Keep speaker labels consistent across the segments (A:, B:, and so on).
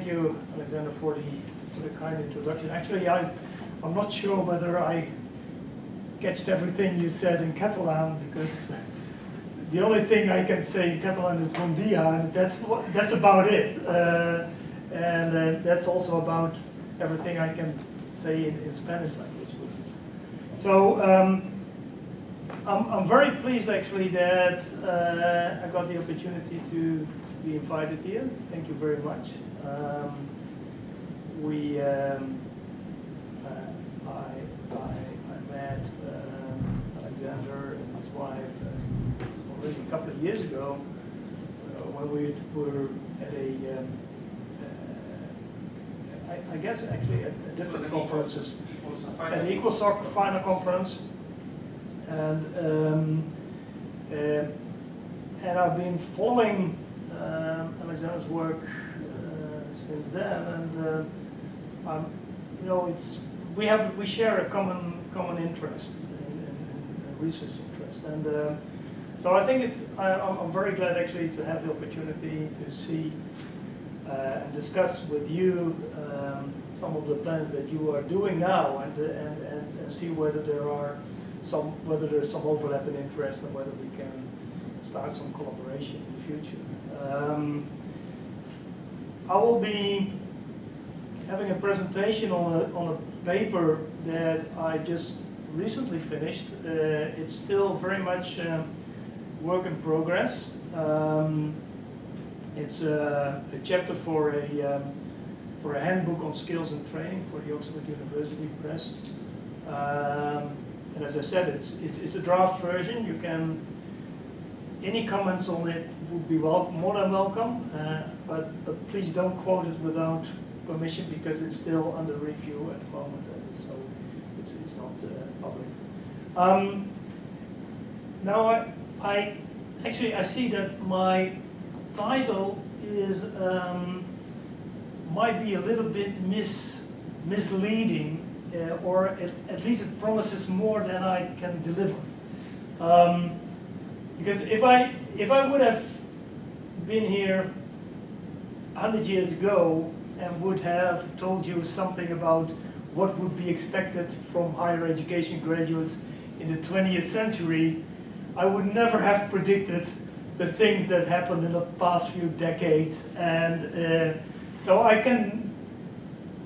A: thank you, Alexander, for the, for the kind introduction. Actually, I, I'm not sure whether I catched everything you said in Catalan because the only thing I can say in Catalan is bon dia, and that's that's about it. Uh, and uh, that's also about everything I can say in, in Spanish language. So um, I'm, I'm very pleased actually that uh, I got the opportunity to be invited here. Thank you very much. Um, we, um, uh, I, I, I met um, Alexander and his wife uh, already a couple of years ago uh, when we were at a, um, uh, I, I guess actually at, at different conferences, at the EqualSoc final conference, and um, uh, and I've been following um, Alexander's work uh, since then, and uh, um, you know, it's we have we share a common common interest in, in, in research interest, and uh, so I think it's I, I'm, I'm very glad actually to have the opportunity to see uh, and discuss with you um, some of the plans that you are doing now, and and, and, and see whether there are some whether there's some overlap in interest and whether we can start some collaboration in the future. Um, I will be having a presentation on a, on a paper that I just recently finished. Uh, it's still very much uh, work in progress. Um, it's a, a, chapter for a um, for a handbook on skills and training for the Oxford University Press. Um, and as I said, it's, it's, it's, a draft version. You can, any comments on it would be well, more than welcome, uh, but, but please don't quote it without permission because it's still under review at the moment, uh, so it's, it's not uh, public. Um, now, I, I, actually, I see that my title is, um, might be a little bit mis, misleading uh, or at, at, least it promises more than I can deliver. Um, because if I if I would have been here 100 years ago and would have told you something about what would be expected from higher education graduates in the 20th century, I would never have predicted the things that happened in the past few decades. And uh, so I can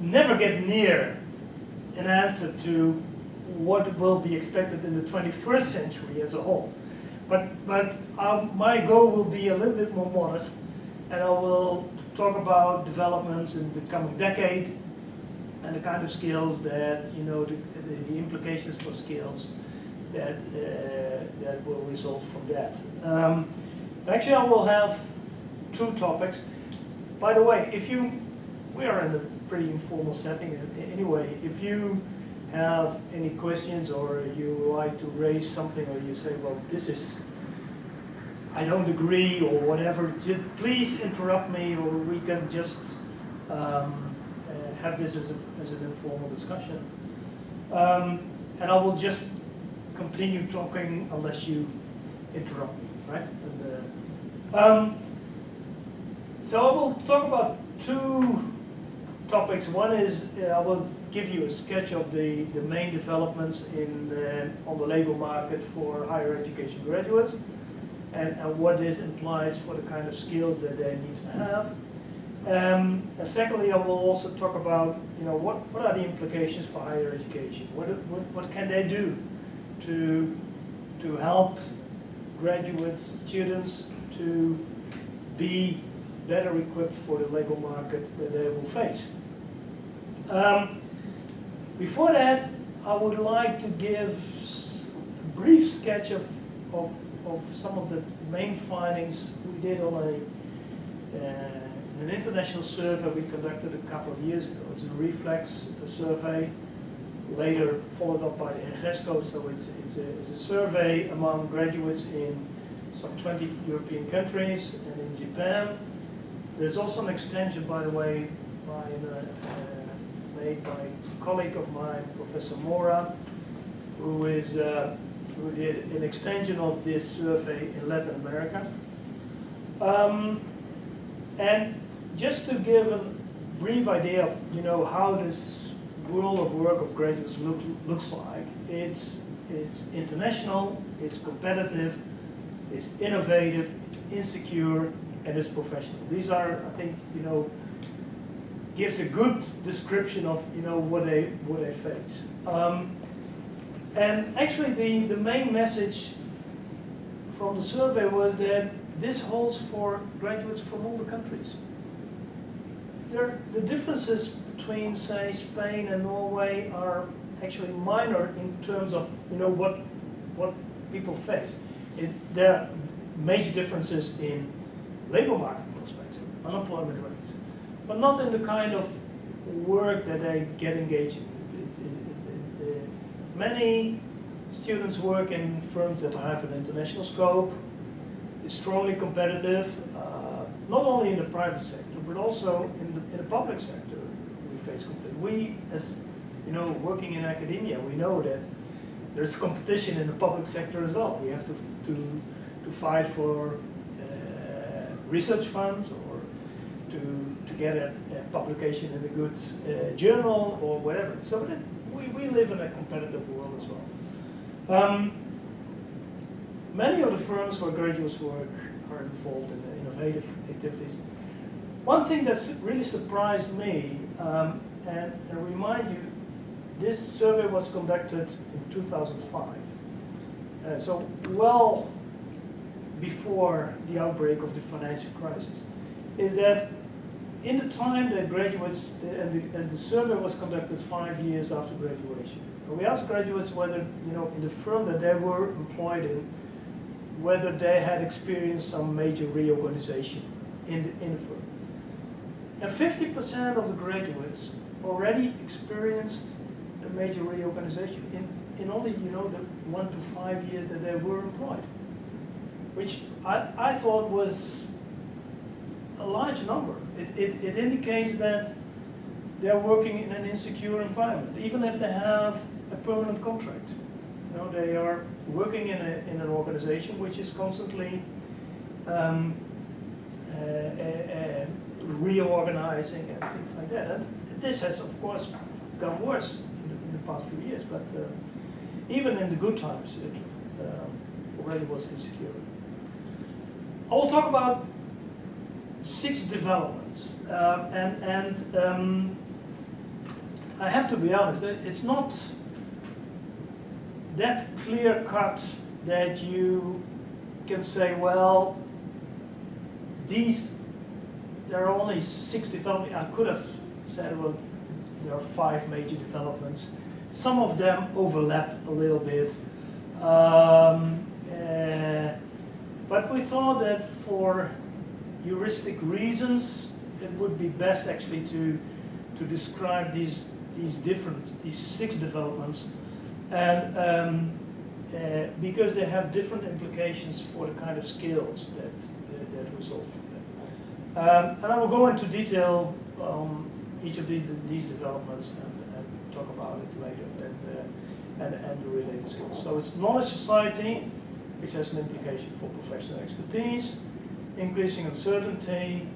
A: never get near an answer to what will be expected in the 21st century as a whole. But, but um, my goal will be a little bit more modest, and I will talk about developments in the coming decade and the kind of skills that, you know, the, the, the implications for skills that, uh, that will result from that. Um, actually, I will have two topics. By the way, if you, we are in a pretty informal setting anyway. If you have any questions or you like to raise something or you say, well, this is, I don't agree or whatever, just please interrupt me or we can just um, uh, have this as, a, as, an informal discussion. Um, and I will just continue talking unless you interrupt me, right? And, uh, um, so I will talk about two topics. One is uh, I will give you a sketch of the, the main developments in the, on the labor market for higher education graduates and, and what this implies for the kind of skills that they need to have. Um, and secondly, I will also talk about, you know, what, what are the implications for higher education? What, what, what can they do to, to help graduates, students to be better equipped for the labor market that they will face. Um, before that, I would like to give a brief sketch of, of, of some of the main findings we did on a, uh, an international survey we conducted a couple of years ago. It's a reflex survey, later followed up by the so it's, it's, a, it's a survey among graduates in some 20 European countries and in Japan. There's also an extension, by the way, by uh, uh, made by a colleague of mine, Professor Mora, who is uh, who did an extension of this survey in Latin America. Um, and just to give a brief idea of you know how this world of work of graduates look, looks like. It's it's international, it's competitive, it's innovative, it's insecure, and it's professional. These are, I think, you know, gives a good description of you know what they what they face. Um, and actually, the the main message from the survey was that this holds for graduates from all the countries. There, the differences between, say, Spain and Norway are actually minor in terms of you know what what people face. It, there are major differences in labor market prospects, unemployment rates, but not in the kind of work that they get engaged in. Many students work in firms that have an international scope, is strongly competitive, uh, not only in the private sector, but also in the, in the public sector. We face competition. We, as you know, working in academia, we know that there's competition in the public sector as well. We have to to to fight for uh, research funds or to to get a, a publication in a good uh, journal or whatever. So that we, we live in a competitive world as well. Um, many of the firms where graduates work are involved in innovative activities. One thing that's really surprised me, um, and, and remind you, this survey was conducted in 2005. Uh, so well before the outbreak of the financial crisis, is that in the time that graduates, and the, and the survey was conducted five years after graduation, we asked graduates whether, you know, in the firm that they were employed in, whether they had experienced some major reorganization in the, in the firm. And 50% of the graduates already experienced a major reorganization in, in only, you know, the one to five years that they were employed, which I, I thought was a large number. It, it, it indicates that they're working in an insecure environment, even if they have a permanent contract. You know, they are working in, a, in an organization which is constantly um, uh, uh, uh, reorganizing and things like that. And this has, of course, gone worse in the, in the past few years, but uh, even in the good times, it um, already was insecure. I will talk about six developments, uh, and, and um, I have to be honest, it's not that clear cut that you can say, well, these, there are only six developments. I could have said, well, there are five major developments. Some of them overlap a little bit. Um, uh, but we thought that for heuristic reasons, it would be best actually to, to describe these, these different, these six developments and um, uh, because they have different implications for the kind of skills that, that, that result from them. Um, and I will go into detail on each of these, these developments and, and talk about it later and, uh, and, and the related skills. So it's knowledge society, which has an implication for professional expertise, increasing uncertainty,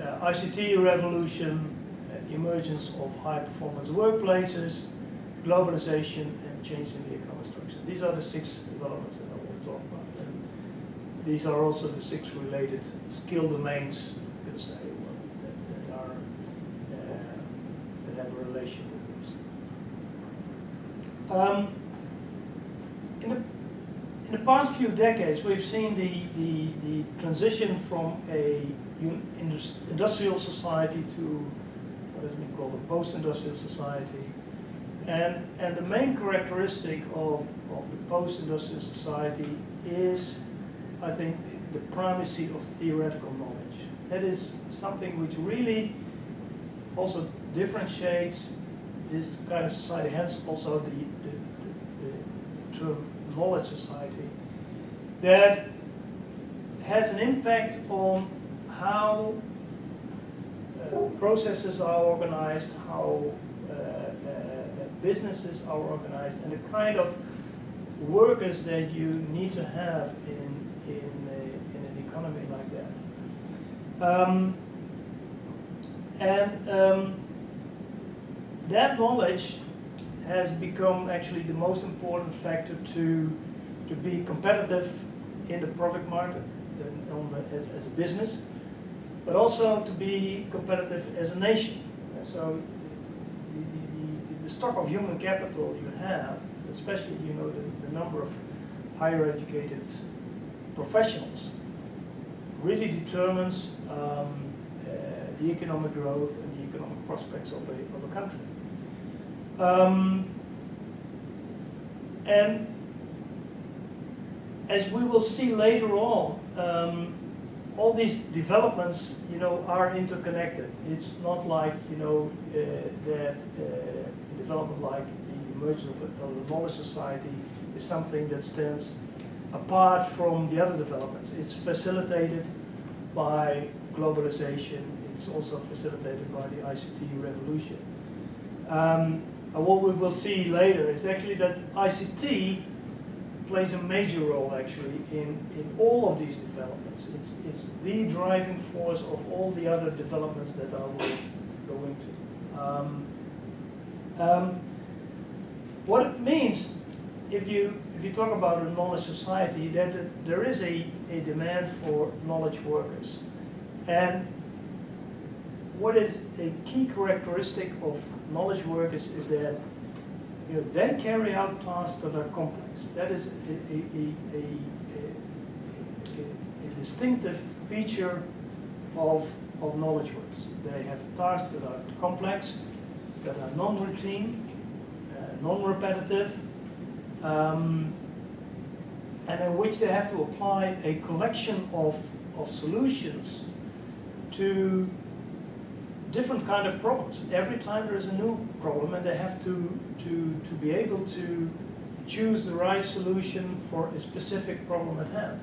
A: uh, ICT revolution, uh, emergence of high performance workplaces, globalization and change in the economic structure. These are the six developments that I to talk about. And these are also the six related skill domains, you could say, that, that are uh, that have a relation with this. Um, in the past few decades, we've seen the, the, the transition from a industrial society to what has been called a post-industrial society, and, and the main characteristic of, of the post-industrial society is, I think, the primacy of theoretical knowledge. That is something which really also differentiates this kind of society, hence also the, the, the, the term knowledge society, that has an impact on how uh, processes are organized, how uh, businesses are organized and the kind of workers that you need to have in, in, a, in an economy like that. Um, And um, that knowledge has become actually the most important factor to, to be competitive in the product market the, as, as a business, but also to be competitive as a nation. And so the, the, the, the stock of human capital you have, especially you know the, the number of higher educated professionals, really determines um, uh, the economic growth and the economic prospects of a, of a country. Um, and as we will see later on, um, all these developments, you know, are interconnected. It's not like, you know, uh, that uh, development like the emergence of of a knowledge society is something that stands apart from the other developments. It's facilitated by globalization. It's also facilitated by the ICT revolution. Um, and what we will see later is actually that ICT plays a major role actually in, in all of these developments. It's, it's the driving force of all the other developments that I will go into. Um, um, what it means, if you if you talk about a knowledge society, that there is a, a demand for knowledge workers. And what is a key characteristic of knowledge workers is that you know, they carry out tasks that are complex. That is a, a, a, a distinctive feature of, of knowledge workers. They have tasks that are complex, that are non-routine, uh, non-repetitive, um, and in which they have to apply a collection of, of solutions to different kind of problems. Every time there is a new problem and they have to, to, to be able to choose the right solution for a specific problem at hand.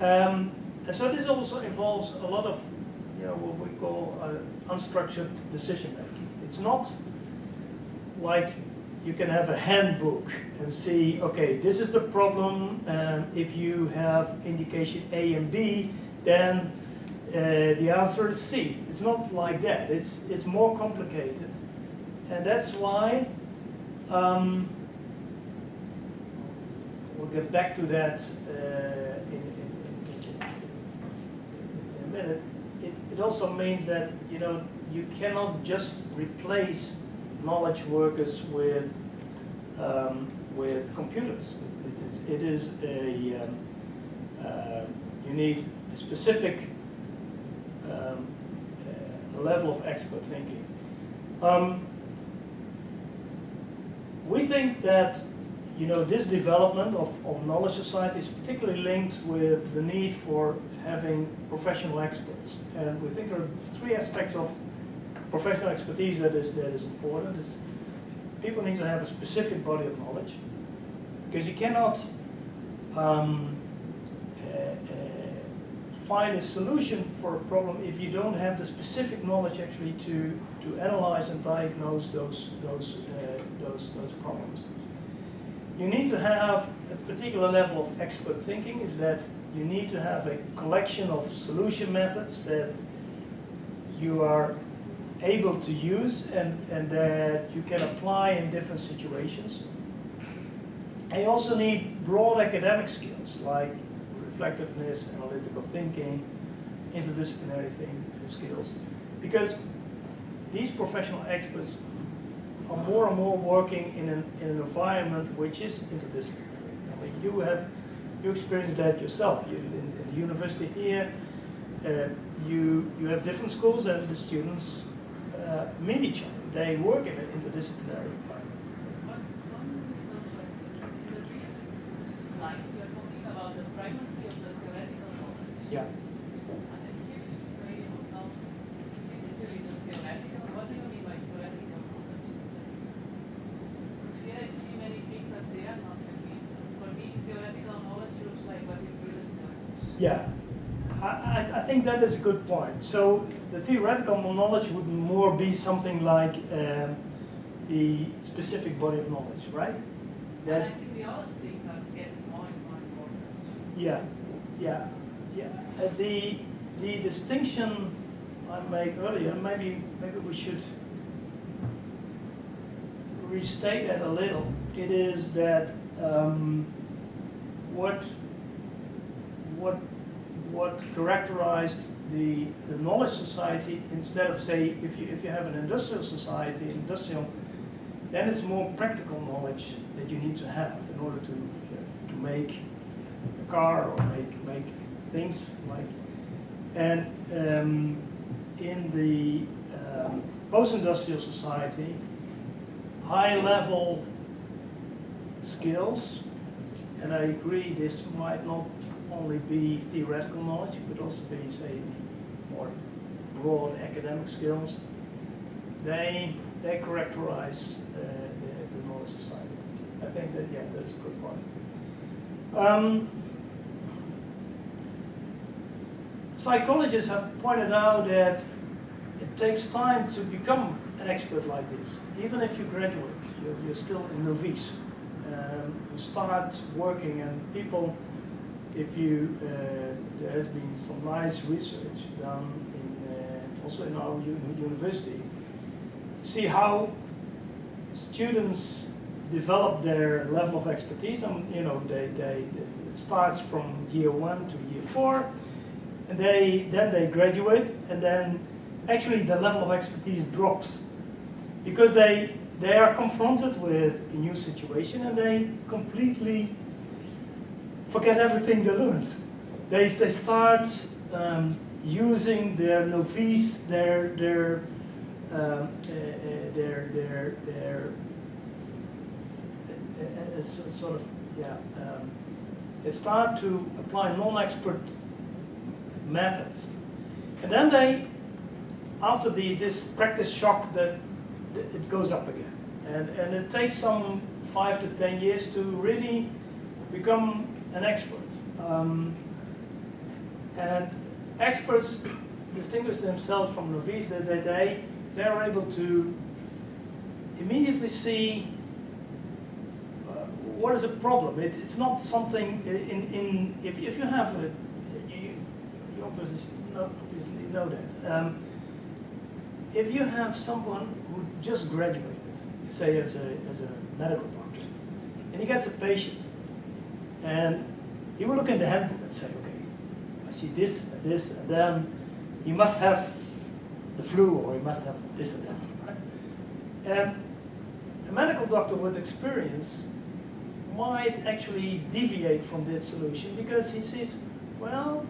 A: Um, and so this also involves a lot of you know, what we call uh, unstructured decision making. It's not like you can have a handbook and see, okay, this is the problem, and if you have indication A and B, then the answer is C. It's not like that. It's, it's more complicated. And that's why, um, we'll get back to that uh, in, in, in, in, a minute. It, it also means that, you know, you cannot just replace knowledge workers with, um, with computers. It, it, it is a, um, uh, you need a specific um, uh, level of expert thinking. Um, we think that you know this development of, of knowledge society is particularly linked with the need for having professional experts, and we think there are three aspects of professional expertise that is that is important. Is people need to have a specific body of knowledge because you cannot um, find a solution for a problem if you don't have the specific knowledge actually to, to analyze and diagnose those, those, uh, those, those problems. You need to have a particular level of expert thinking is that you need to have a collection of solution methods that you are able to use and, and that you can apply in different situations. You also need broad academic skills like reflectiveness, analytical thinking, interdisciplinary thing, skills. Because these professional experts are more and more working in an, in an environment which is interdisciplinary. I mean, you have you experienced that yourself. You, in, in the university here, uh, you you have different schools and the students uh, meet each other. They work in an interdisciplinary environment. Yeah.
B: And then here you say, now, is it really the theoretical? What do you mean by theoretical knowledge? Because here I see many things that they are not really. For me, theoretical knowledge looks like what is written down.
A: Yeah. I, I, I think that is a good point. So the theoretical knowledge would more be something like um, the specific body of knowledge, right?
B: And I think the other things are getting more and more important.
A: Yeah, yeah, yeah. Uh, the the distinction I made earlier, maybe maybe we should restate that a little. It is that um, what what what characterized the, the knowledge society instead of say if you if you have an industrial society, industrial, then it's more practical knowledge that you need to have in order to to make a car or make make things like and um, in the um, post-industrial society, high-level skills, and I agree this might not only be theoretical knowledge, but also be, say, more broad academic skills. They they characterize uh, the, the knowledge society. I think that yeah, that's a good point. Um, psychologists have pointed out that it takes time to become an expert like this. Even if you graduate, you're, you're still a novice. Um, you start working, and people, if you, uh, there has been some nice research done in, uh, also in our university, see how students develop their level of expertise. And you know, they, they, it starts from year one to year four and they then they graduate, and then actually the level of expertise drops because they they are confronted with a new situation and they completely forget everything they learned. They they start um, using their novice, their their uh, their their their uh, uh, sort of yeah. Um, they start to apply non-expert methods. And then they, after the, this practice shock, that it goes up again. And, and it takes some five to ten years to really become an expert. Um, and experts distinguish themselves from novices that they, they are able to immediately see uh, what is a problem. It, it's not something in, in if, if you have a, obviously know, that. Um, if you have someone who just graduated, say as a, as a medical doctor, and he gets a patient, and he will look in the handbook and say, okay, I see this and this, and then he must have the flu or he must have this and that, right? And a medical doctor with experience might actually deviate from this solution because he says, well,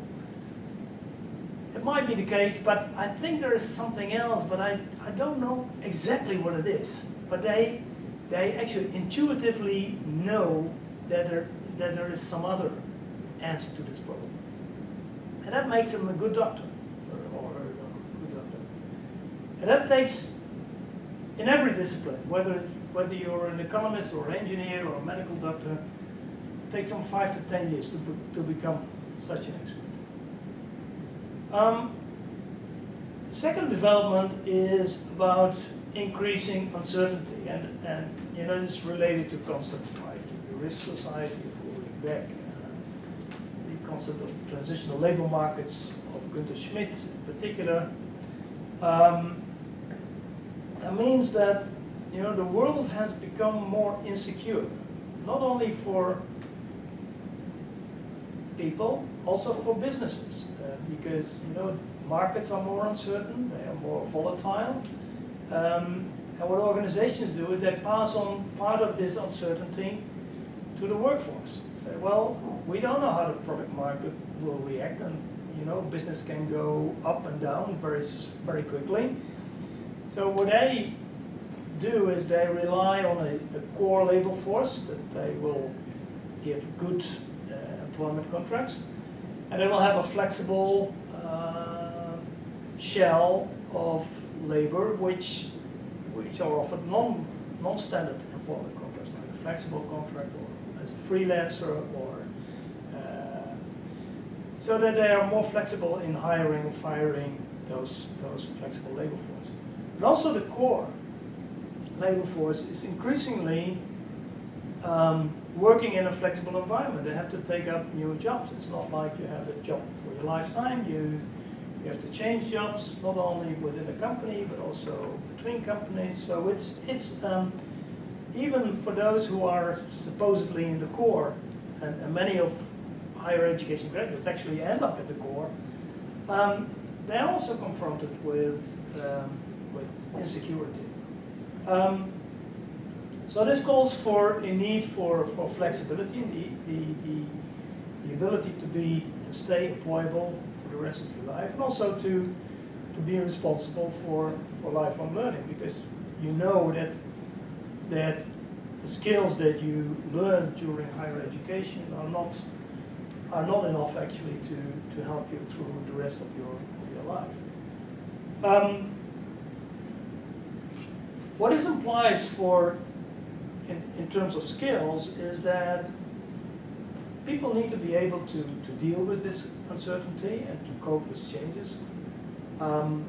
A: it might be the case, but I think there is something else, but I, I don't know exactly what it is. But they, they actually intuitively know that there, that there is some other answer to this problem. And that makes them a good doctor, or, or a good doctor. And that takes, in every discipline, whether, whether you're an economist or an engineer or a medical doctor, it takes some five to ten years to, to become such an expert. Um, second development is about increasing uncertainty, and, and you know this is related to concepts like the risk society of Ulrich Beck, uh, the concept of transitional labor markets of Günther Schmid in particular. Um, that means that you know the world has become more insecure, not only for people, also for businesses because you know markets are more uncertain, they are more volatile. Um, and what organizations do is they pass on part of this uncertainty to the workforce. Say, well, we don't know how the product market will react, and you know, business can go up and down very, very quickly. So what they do is they rely on a, a core labor force that they will give good employment contracts and it will have a flexible uh, shell of labor which which are offered non non-standard employment contracts like a flexible contract or as a freelancer or uh, so that they are more flexible in hiring and firing those those flexible labor force. But also the core labor force is increasingly um, working in a flexible environment. They have to take up new jobs. It's not like you have a job for your lifetime. You You have to change jobs, not only within a company, but also between companies. So it's, it's um, even for those who are supposedly in the core, and, and many of higher education graduates actually end up in the core, um, they're also confronted with, um, with insecurity. Um, so this calls for a need for, for flexibility, the, the, the, the ability to be to stay employable for the rest of your life, and also to to be responsible for, for lifelong learning, because you know that that the skills that you learn during higher education are not are not enough actually to, to help you through the rest of your, of your life. Um, what this implies for in, in terms of skills is that people need to be able to, to deal with this uncertainty and to cope with changes. Um,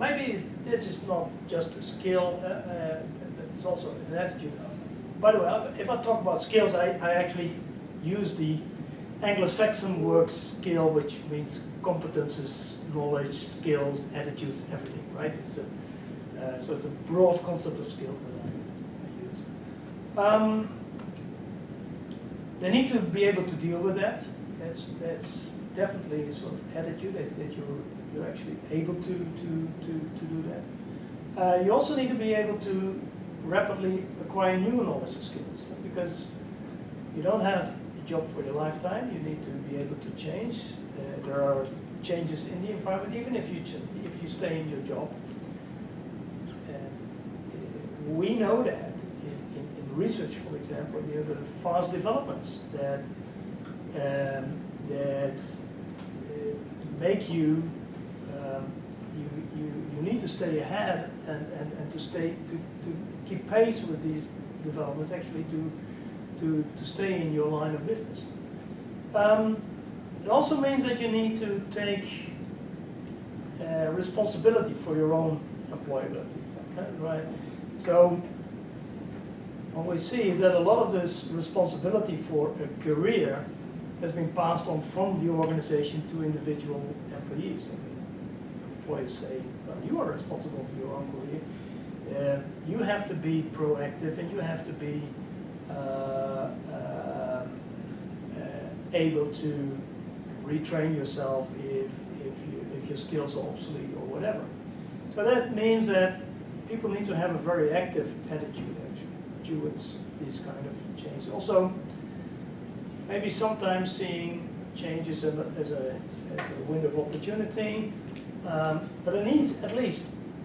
A: maybe this is not just a skill, uh, uh, it's also an attitude. By the way, if I talk about skills, I, I actually use the Anglo-Saxon word skill, which means competences, knowledge, skills, attitudes, everything, right? It's a, uh, so it's a broad concept of skills that I. Um, they need to be able to deal with that. That's, that's definitely a sort of attitude that, that you're, you're actually able to, to, to, to do that. Uh, you also need to be able to rapidly acquire new knowledge and skills because you don't have a job for your lifetime. You need to be able to change. Uh, there are changes in the environment, even if you if you stay in your job. Uh, we know that research, for example, you have the fast developments that um, that uh, make you, um, you you you need to stay ahead and, and, and to stay to, to keep pace with these developments actually to to, to stay in your line of business. Um, it also means that you need to take uh, responsibility for your own employability, okay, right? So what we see is that a lot of this responsibility for a career has been passed on from the organization to individual employees. And employees say, well, you are responsible for your own career. Uh, you have to be proactive and you have to be uh, uh, able to retrain yourself if, if, you, if your skills are obsolete or whatever. So that means that people need to have a very active attitude towards these kind of changes. Also, maybe sometimes seeing changes as a, as a, window of opportunity, um, but it needs at least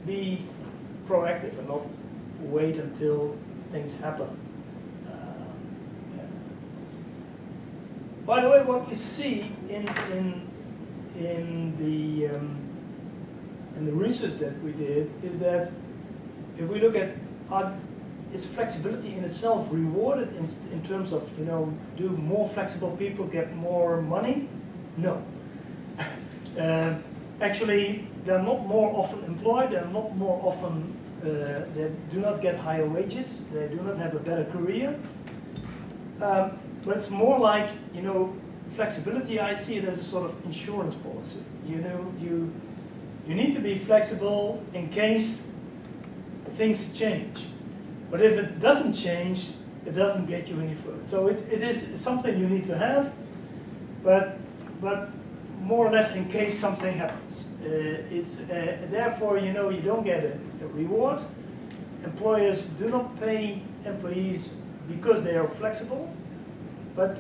A: be proactive and not wait until things happen. By the way, what we see in in in the um, in the research that we did is that if we look at is flexibility in itself rewarded in, in terms of you know do more flexible people get more money? No. uh, actually, they're not more often employed. They're not more often. Uh, they do not get higher wages. They do not have a better career. Um, but it's more like, you know, flexibility, I see it as a sort of insurance policy. You know, you, you need to be flexible in case things change. But if it doesn't change, it doesn't get you any further. So it, it is something you need to have, but, but more or less in case something happens. Uh, it's, uh, therefore, you know, you don't get a, a reward. Employers do not pay employees because they are flexible, but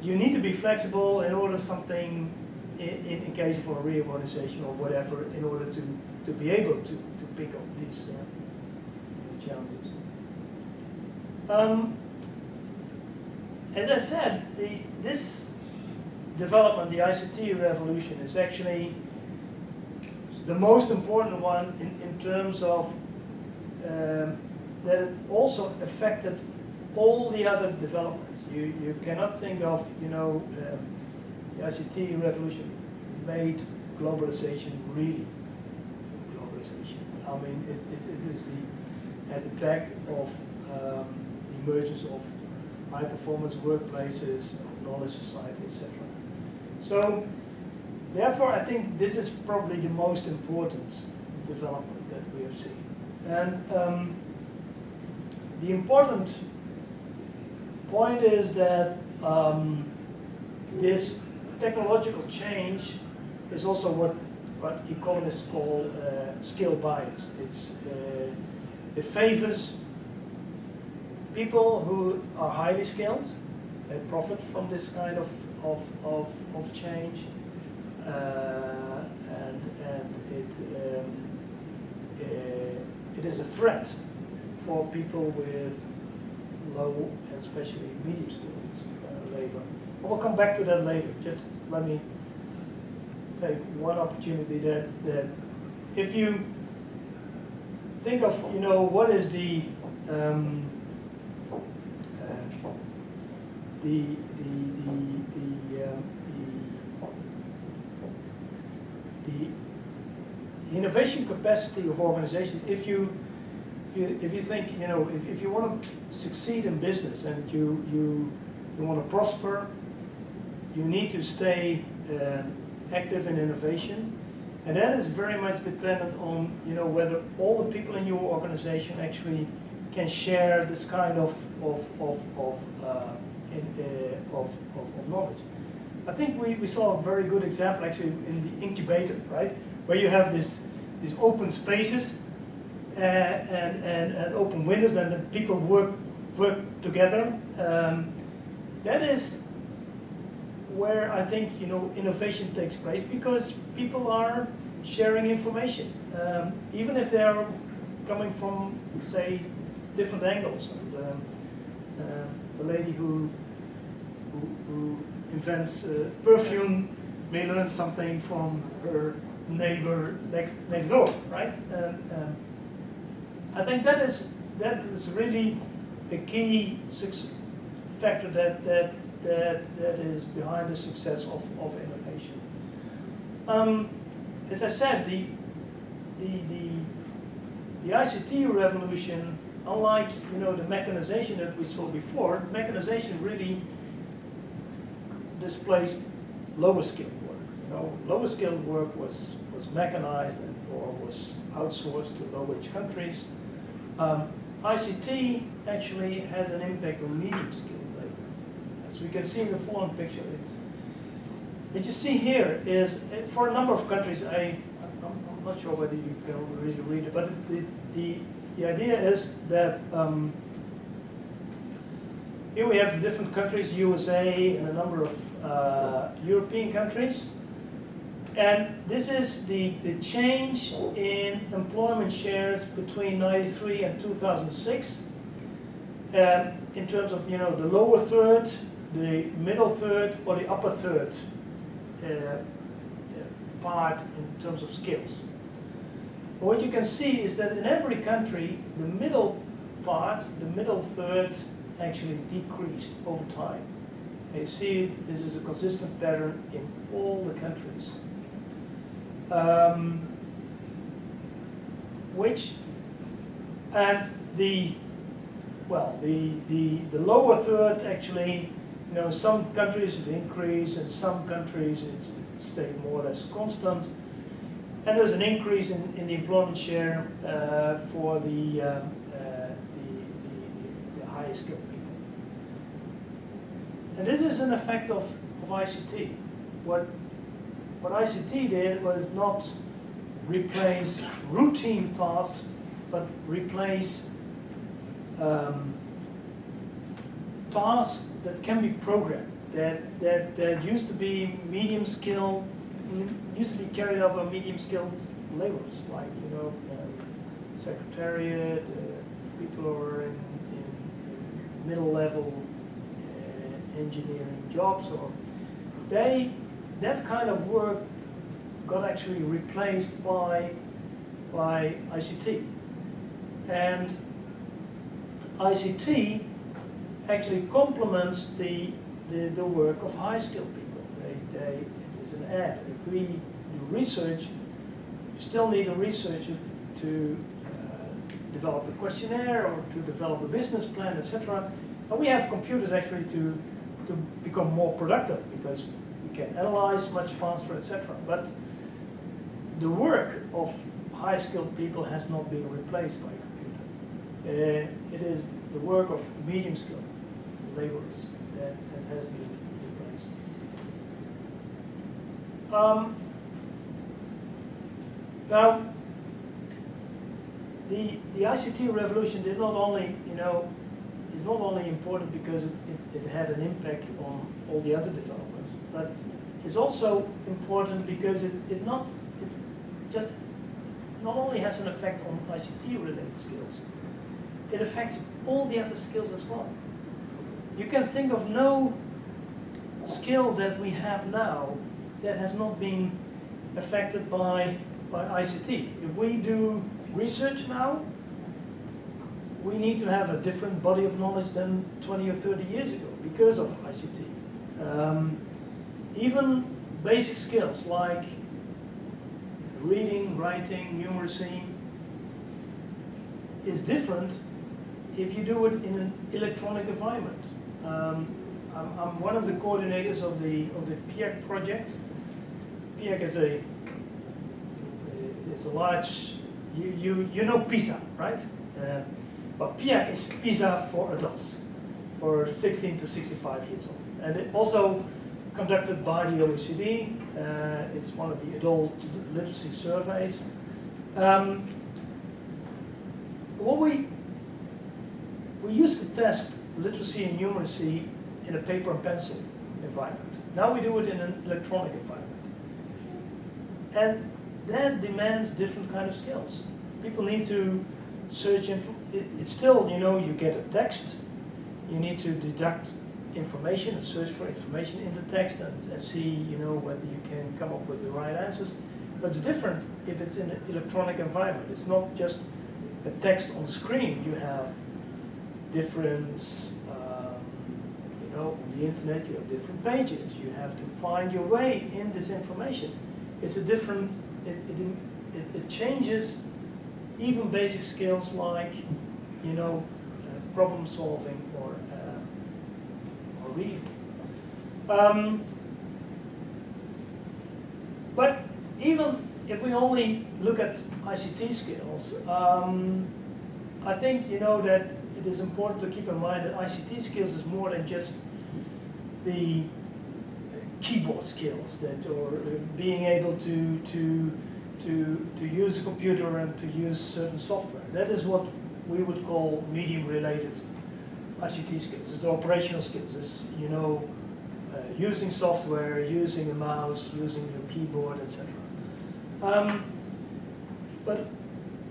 A: you need to be flexible in order something, in, in, case of a reorganization or whatever, in order to, to be able to, to pick up these uh, challenges. Um, as I said, the, this development, the ICT revolution, is actually the most important one in, in terms of um, that it also affected all the other developments. You, you cannot think of, you know, um, the ICT revolution made globalization really globalization. I mean, it, it, it is the, at the back of um, the emergence of high performance workplaces, knowledge society, etc. So therefore, I think this is probably the most important development that we have seen. And um, the important point is that um, this technological change is also what, what economists call uh, skill bias. It's, uh, it favors people who are highly skilled and profit from this kind of, of, of, of change. Uh, and, and it, um, uh, it is a threat for people with low and especially medium skills uh, labor. I will come back to that later. Just let me take one opportunity that, that if you think of, you know, what is the um, uh, the the the the, um, the the innovation capacity of organization. If you if you, if you think you know if, if you want to succeed in business and you you you want to prosper, you need to stay uh, active in innovation. And that is very much dependent on, you know, whether all the people in your organization actually can share this kind of, of, of, of, uh, in, uh, of, of, of knowledge. I think we, we saw a very good example actually in the incubator, right? Where you have this, these open spaces uh, and, and, and open windows and the people work, work together. Um, that is where I think you know innovation takes place because people are sharing information, um, even if they are coming from say different angles. And um, uh, the lady who who, who invents uh, perfume may learn something from her neighbor next next door, right? And, um, I think that is that is really a key factor that that that, that is behind the success of, of innovation. Um, as I said, the, the, the, the ICT revolution, unlike you know, the mechanization that we saw before, mechanization really displaced lower skilled work. You know, lower skilled work was, was mechanized and, or was outsourced to low-wage countries. Um, ICT actually had an impact on medium skilled so we can see in the following picture. It's, what you see here is, eh, for a number of countries, I, I'm, not sure whether you can really read it, but the, the, the idea is that um, here we have the different countries, USA and a number of uh, European countries. And this is the, the change in employment shares between 93 and 2006. Um, in terms of, you know, the lower third the middle third or the upper third uh, part in terms of skills. But what you can see is that in every country, the middle part, the middle third, actually decreased over time. And you see this is a consistent pattern in all the countries. Um, which, and the, well, the, the, the lower third actually you know, some countries it increased, and some countries it stayed more or less constant. And there's an increase in, in the employment share uh, for the, um, uh, the, the, the, highest skilled people. And this is an effect of, of ICT. What, what ICT did was not replace routine tasks, but replace um, tasks that can be programmed, that, that, that used to be medium skill, used to be carried out by medium skilled laborers, like, you know, uh, secretariat, uh, people who are in, in, middle level uh, engineering jobs, or they, that kind of work got actually replaced by, by ICT. And ICT actually complements the, the, the work of high-skilled people. They, they, it is an add. If we do research, you still need a researcher to uh, develop a questionnaire or to develop a business plan, etc. And we have computers actually to, to become more productive because we can analyze much faster, etc. But the work of high-skilled people has not been replaced by a computer. Uh, it is the work of medium-skilled laborers that, that has been replaced. Um, now, the, the ICT revolution did not only, you know, is not only important because it, it, it, had an impact on all the other developments, but it's also important because it, it not it just not only has an effect on ICT related skills, it affects all the other skills as well. You can think of no skill that we have now that has not been affected by, by ICT. If we do research now, we need to have a different body of knowledge than 20 or 30 years ago because of ICT. Um, even basic skills like reading, writing, numeracy is different if you do it in an electronic environment. Um, I'm, I'm, one of the coordinators of the of the PIAAC project. PIAAC is a is a large you you you know PISA, right? Uh, but PIAAC is PISA for adults, for 16 to 65 years old, and it also conducted by the OECD. Uh, it's one of the adult literacy surveys. Um, what we we used to test literacy and numeracy in a paper and pencil environment. Now we do it in an electronic environment. And that demands different kind of skills. People need to search, it, it's still, you know, you get a text, you need to deduct information and search for information in the text and, and see, you know, whether you can come up with the right answers. But it's different if it's in an electronic environment. It's not just a text on screen. You have different, um, you know, on the internet you have different pages. You have to find your way in this information. It's a different, it, it, it, changes even basic skills like, you know, uh, problem solving or, uh, or reading. Um, but even if we only look at ICT skills, um, I think you know that it is important to keep in mind that ICT skills is more than just the keyboard skills that or being able to to to to use a computer and to use certain software. That is what we would call medium related ICT skills. It's the operational skills. It's you know uh, using software, using a mouse, using your keyboard, etc. Um, but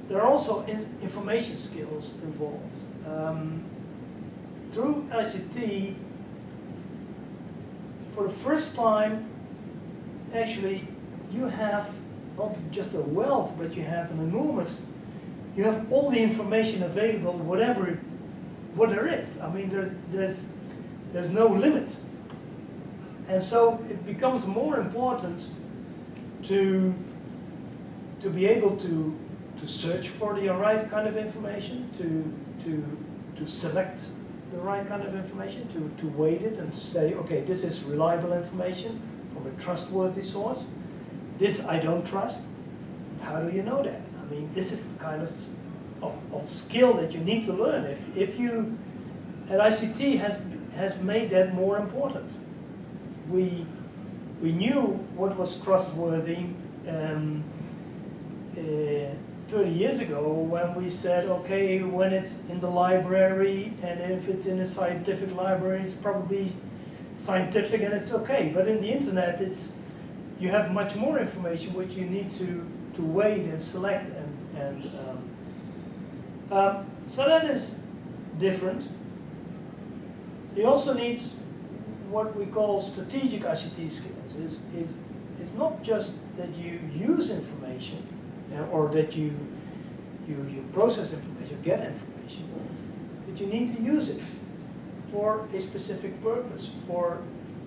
A: there are also in information skills involved. Um, through ICT, for the first time, actually, you have not just a wealth, but you have an enormous, you have all the information available, whatever, what there is. I mean, there's, there's, there's no limit. And so it becomes more important to, to be able to to search for the right kind of information, to, to, to select the right kind of information, to, to weight it and to say, okay, this is reliable information from a trustworthy source. This I don't trust. How do you know that? I mean, this is the kind of, of, of skill that you need to learn. If, if you, and ICT has, has made that more important. We, we knew what was trustworthy. Um, uh, 30 years ago when we said, okay, when it's in the library and if it's in a scientific library, it's probably scientific and it's okay. But in the internet, it's you have much more information which you need to, to weight and select and, and um, um, so that is different. He also needs what we call strategic ICT skills. Is is it's not just that you use information, or that you, you, you process information, you get information, but you need to use it for a specific purpose, for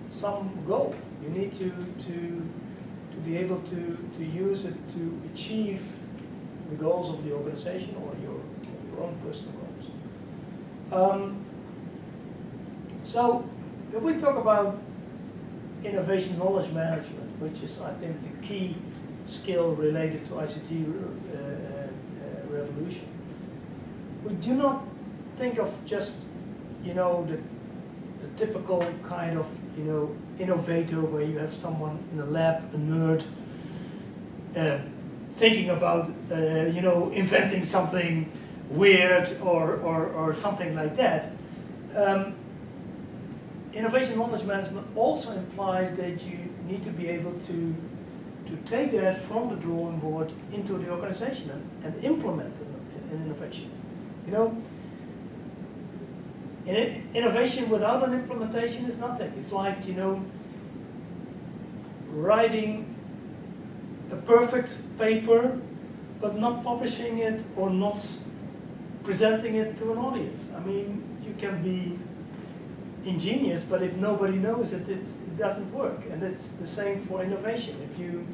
A: some goal. You need to, to, to be able to, to use it to achieve the goals of the organization or your, your own personal goals. Um, so, if we talk about innovation knowledge management, which is, I think, the key skill related to ICT uh, uh, revolution. We do not think of just, you know, the, the typical kind of, you know, innovator where you have someone in a lab, a nerd, uh, thinking about, uh, you know, inventing something weird or, or, or something like that. Um, innovation knowledge management also implies that you need to be able to, to take that from the drawing board into the organization and, and implement an, an innovation. You know, in innovation without an implementation is nothing. It's like, you know, writing a perfect paper but not publishing it or not presenting it to an audience. I mean, you can be ingenious, but if nobody knows it, it doesn't work. And it's the same for innovation. If you,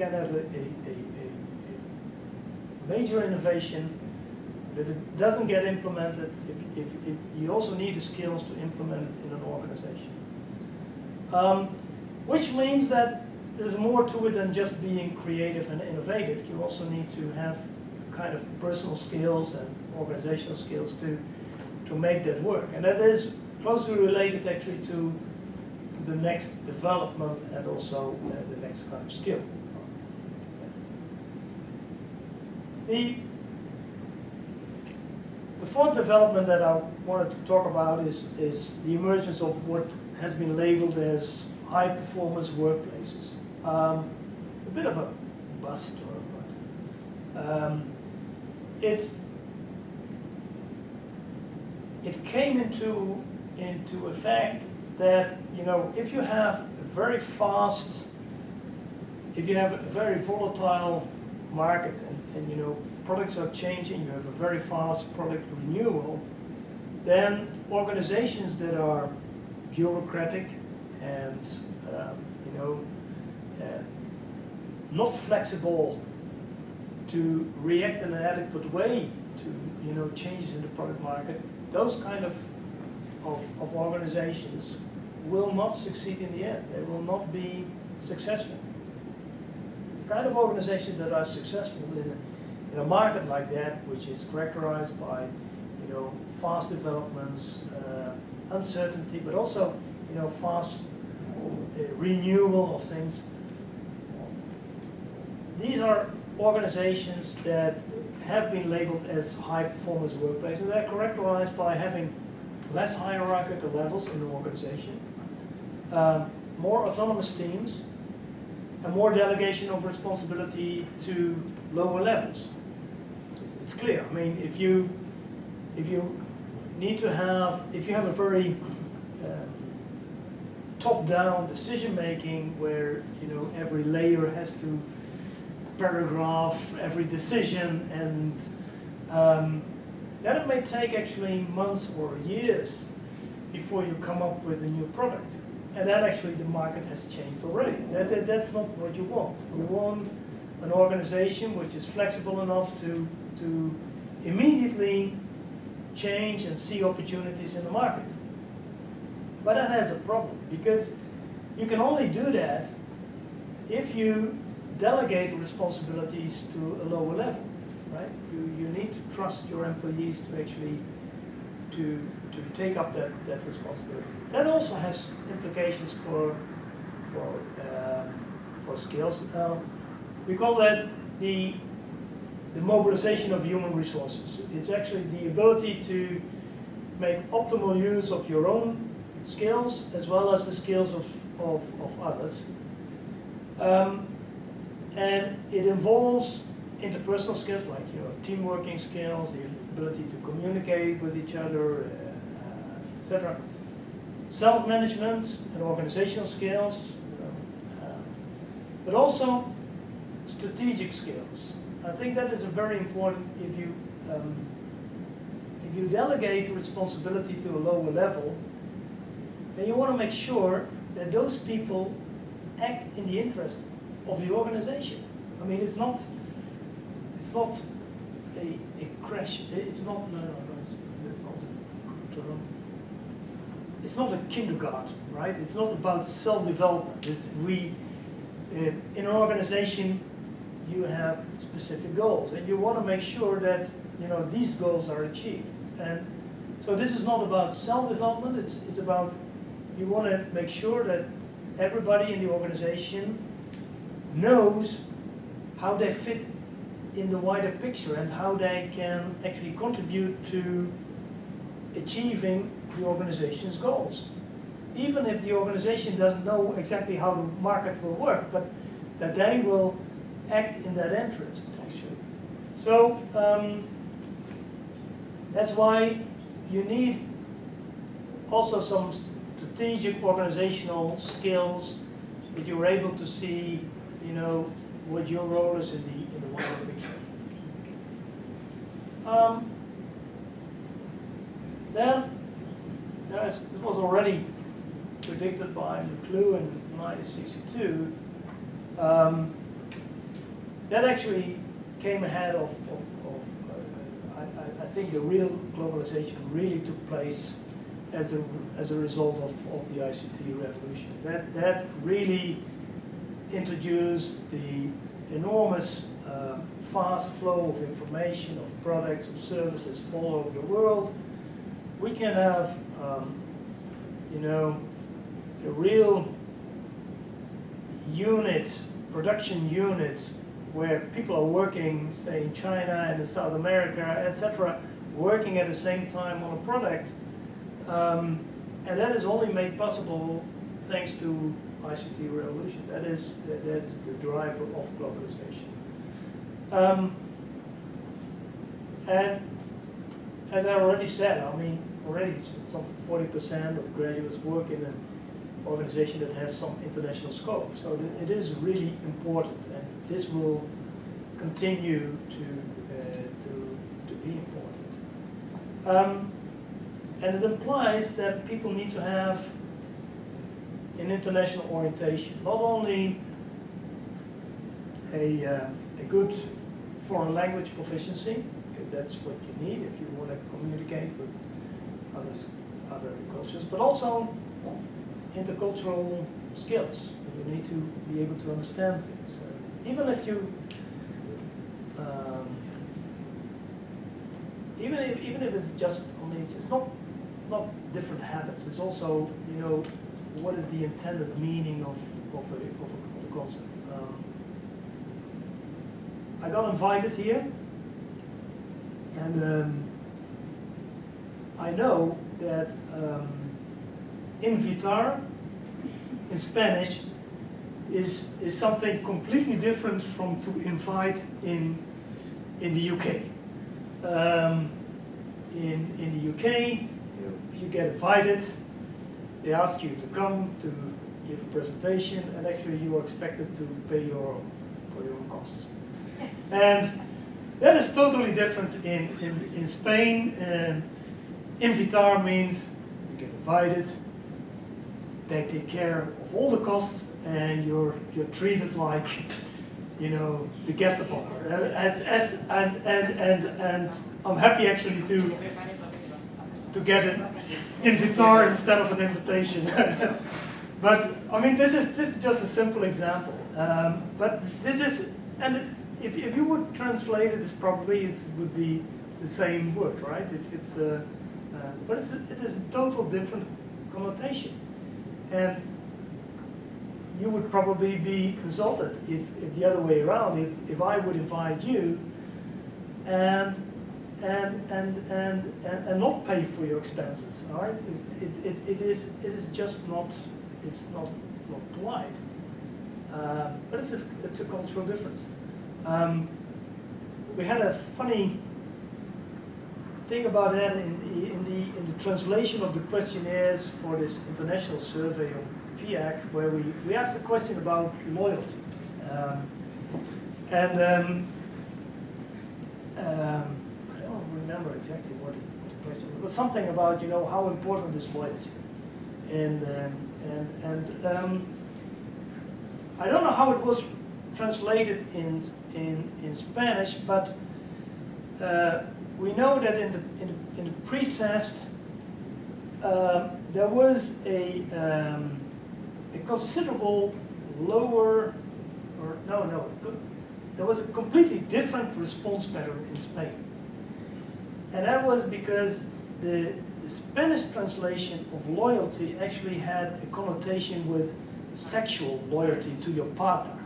A: can have a, a, a, a major innovation, but it doesn't get implemented, if, if, if you also need the skills to implement it in an organization. Um, which means that there's more to it than just being creative and innovative. You also need to have kind of personal skills and organizational skills to, to make that work. And that is closely related actually to, the next development and also uh, the next kind of skill. The, the fourth development that I wanted to talk about is, is the emergence of what has been labeled as high performance workplaces. Um, it's a bit of a buzzword, but um, it it came into into effect that you know if you have a very fast, if you have a very volatile market and, and you know products are changing, you have a very fast product renewal, then organizations that are bureaucratic and um, you know uh, not flexible to react in an adequate way to you know changes in the product market, those kind of, of, of organizations will not succeed in the end. They will not be successful. The kind of organizations that are successful in a, in a market like that, which is characterized by you know fast developments, uh, uncertainty, but also you know fast uh, renewal of things. These are organizations that have been labeled as high performance workplaces. They're characterized by having less hierarchical levels in the organization, um, more autonomous teams, and more delegation of responsibility to lower levels. It's clear. I mean, if you if you need to have if you have a very um, top-down decision making where you know every layer has to paragraph every decision and um, then it may take actually months or years before you come up with a new product. And then actually the market has changed already. That, that, that's not what you want. You want an organization which is flexible enough to to immediately change and see opportunities in the market. But that has a problem because you can only do that if you delegate responsibilities to a lower level, right? You, you need to trust your employees to actually to, to take up that, that responsibility. That also has implications for, for, uh, for skills. Uh, we call that the, the mobilization of human resources. It's actually the ability to make optimal use of your own skills as well as the skills of, of, of others. Um, and it involves interpersonal skills like you know team working skills, the ability to communicate with each other, uh, etc. Self-management and organizational skills, uh, but also strategic skills. I think that is a very important if you um, if you delegate responsibility to a lower level, then you want to make sure that those people act in the interest of the organization. I mean, it's not, it's not a, a crash. It's not, no, no, no, it's, not a it's not a kindergarten, right? It's not about self-development. It's we, uh, in an organization, you have specific goals, and you want to make sure that you know these goals are achieved. And so this is not about self-development. It's it's about you want to make sure that everybody in the organization knows how they fit in the wider picture and how they can actually contribute to achieving the organization's goals. Even if the organization doesn't know exactly how the market will work, but that they will act in that interest, actually. So um, that's why you need also some strategic organizational skills that you're able to see, you know, what your role is in the in the wider picture. Um, then, as was already predicted by McLuhan in 1962, um, that actually came ahead of, of, of uh, I, I, think the real globalization really took place as a, as a result of, of the ICT revolution. That, that really introduced the enormous uh, fast flow of information, of products, of services all over the world. We can have, um, you know, a real unit, production unit, where people are working, say in China and in South America, etc., working at the same time on a product. Um, and that is only made possible thanks to ICT revolution. That is, that is the driver of globalization. Um, and as I already said, I mean, already some 40% of graduates work in an organization that has some international scope. So it is really important, and this will continue to uh, to, to be important. Um, and it implies that people need to have an international orientation, not only a, uh, a good foreign language proficiency, that's what you need if you want to communicate with others, other cultures, but also intercultural skills. You need to be able to understand things. Uh, even if you, um, even if even if it's just, it's, it's not not different habits. It's also, you know, what is the intended meaning of of a, of a, of concept. Um, I got invited here, and um, I know that um, invitar in Spanish is is something completely different from to invite in in the UK. Um, in in the UK, you get invited. They ask you to come to give a presentation, and actually you are expected to pay your own for your own costs. And that is totally different in, in, in Spain. Um, invitar means you get invited, they take care of all the costs, and you're, you're treated like, you know, the guest of honor. And, and, and, and, and, and I'm happy actually to, to get an invitar instead of an invitation. but I mean, this is, this is just a simple example. Um, but this is, and if, if you would translate it, it's probably it would be the same word, right? It, it's a, uh, but it's a, it is a total different connotation, and you would probably be insulted if, if the other way around. If, if I would invite you, and and and and and, not pay for your expenses, right? It, it, it, is it is just not it's not not polite. Uh, but it's a it's a cultural difference. Um, we had a funny thing about that in the, in the in the translation of the questionnaires for this international survey of PIAAC, where we, we asked a question about loyalty. Um, and um, um, I don't remember exactly what the, question was. It was something about, you know, how important is loyalty. And, um, and, and um, I don't know how it was translated in, in, in Spanish, but uh, we know that in the, in the, in the pre-test, um, there was a, um, a considerable lower, or no, no, there was a completely different response pattern in Spain. And that was because the, the Spanish translation of loyalty actually had a connotation with sexual loyalty to your partner.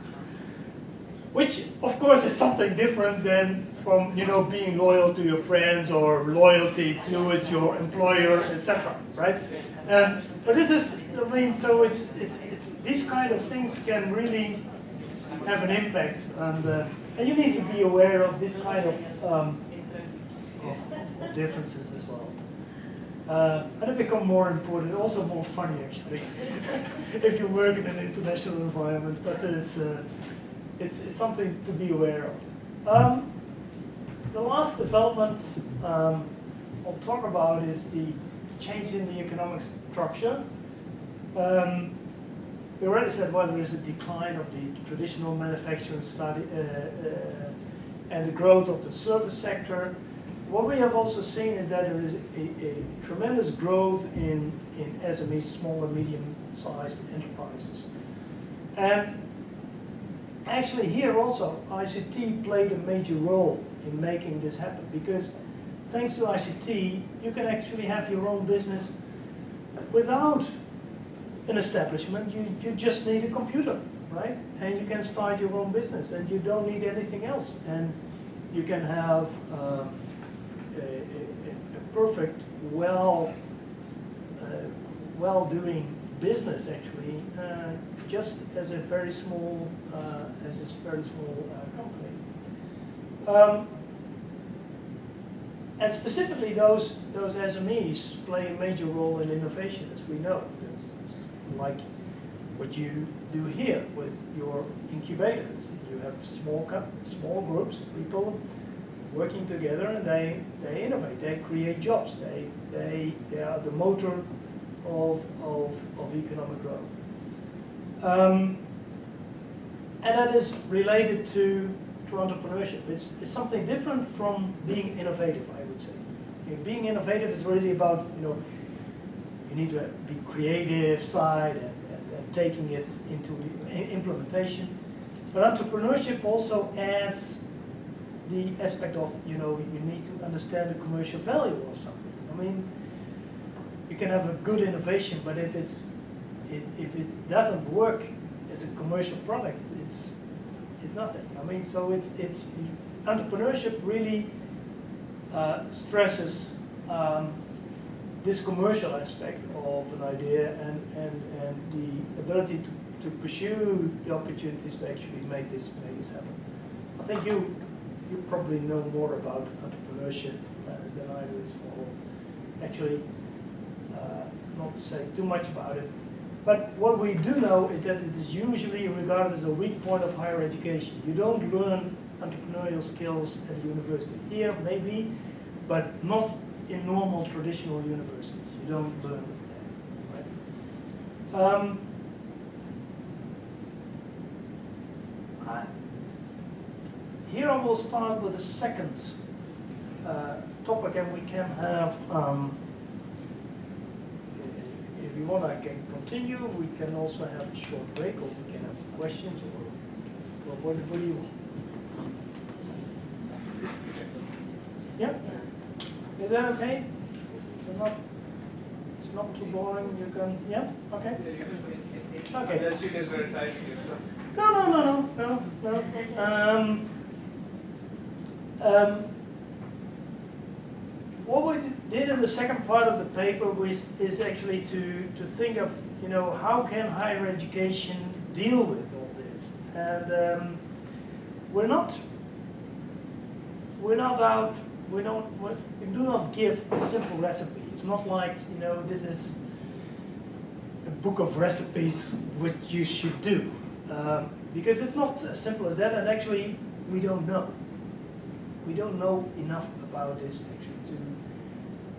A: Which, of course, is something different than from, you know, being loyal to your friends or loyalty towards your employer, etc. Right? Um, but this is, I mean, so it's, it's, it's these kind of things can really have an impact, and uh, and you need to be aware of this kind of, um, differences as well. Uh, and it become more important, also more funny actually, if you work in an international environment. But it's, uh, it's it's something to be aware of. Um, the last development um, I'll talk about is the change in the economic structure. Um, we already said, well, there is a decline of the traditional manufacturing study uh, uh, and the growth of the service sector. What we have also seen is that there is a, a tremendous growth in, in SMEs, small and medium-sized enterprises. And actually here also, ICT played a major role in making this happen because thanks to ICT, you can actually have your own business without an establishment, you, you just need a computer, right? And you can start your own business and you don't need anything else. And you can have um, a, a, perfect, well, uh, well-doing business actually, uh, just as a very small, uh, as a very small uh, company. Um, and specifically those, those SMEs play a major role in innovation, as we know. It's like what you do here with your incubators. You have small, small groups of people working together and they, they innovate, they create jobs, they, they, they are the motor of, of, of economic growth. Um, and that is related to, to entrepreneurship. It's, it's something different from being innovative, I would say. Being innovative is really about, you know, you need to be creative side and, and, and taking it into implementation. But entrepreneurship also adds the aspect of, you know, you need to understand the commercial value of something. I mean, you can have a good innovation, but if it's, it, if it doesn't work as a commercial product, it's, it's nothing. I mean, so it's, it's, entrepreneurship really uh, stresses um, this commercial aspect of an idea and, and, and the ability to, to pursue the opportunities to actually make this, make this happen. I think you, you probably know more about entrepreneurship uh, than I do, I'll actually uh, not say too much about it. But what we do know is that it is usually regarded as a weak point of higher education. You don't learn entrepreneurial skills at university. Here, maybe, but not in normal traditional universities. You don't learn that, right? Um, here I will start with the second uh, topic, and we can have, um, if you want, I can continue. We can also have a short break, or we can have questions, or, or what, what do you want? Yeah? Is that okay? It's not, it's not too boring, you can, yeah, okay? Okay.
C: Unless you guys are typing yourself.
A: No, no, no, no, no, no. Um, um, what we did in the second part of the paper was, is actually to, to think of, you know, how can higher education deal with all this? And um, we're not, we're not out, we don't, we do not give a simple recipe. It's not like, you know, this is a book of recipes what you should do. Um, because it's not as simple as that, and actually, we don't know. We don't know enough about this actually. To,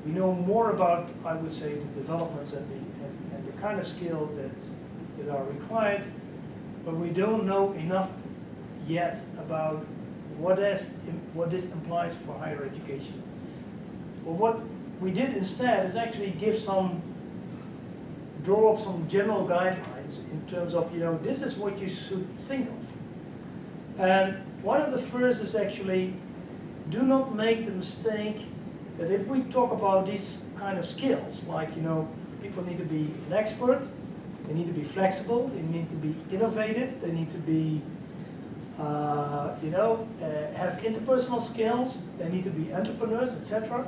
A: we know more about, I would say, the developments and the, and, and the kind of skills that, that are required, but we don't know enough yet about what, is, what this implies for higher education. Well, what we did instead is actually give some, draw up some general guidelines in terms of, you know, this is what you should think of. And one of the first is actually, do not make the mistake that if we talk about these kind of skills, like, you know, people need to be an expert, they need to be flexible, they need to be innovative, they need to be, uh, you know, uh, have interpersonal skills, they need to be entrepreneurs, etc.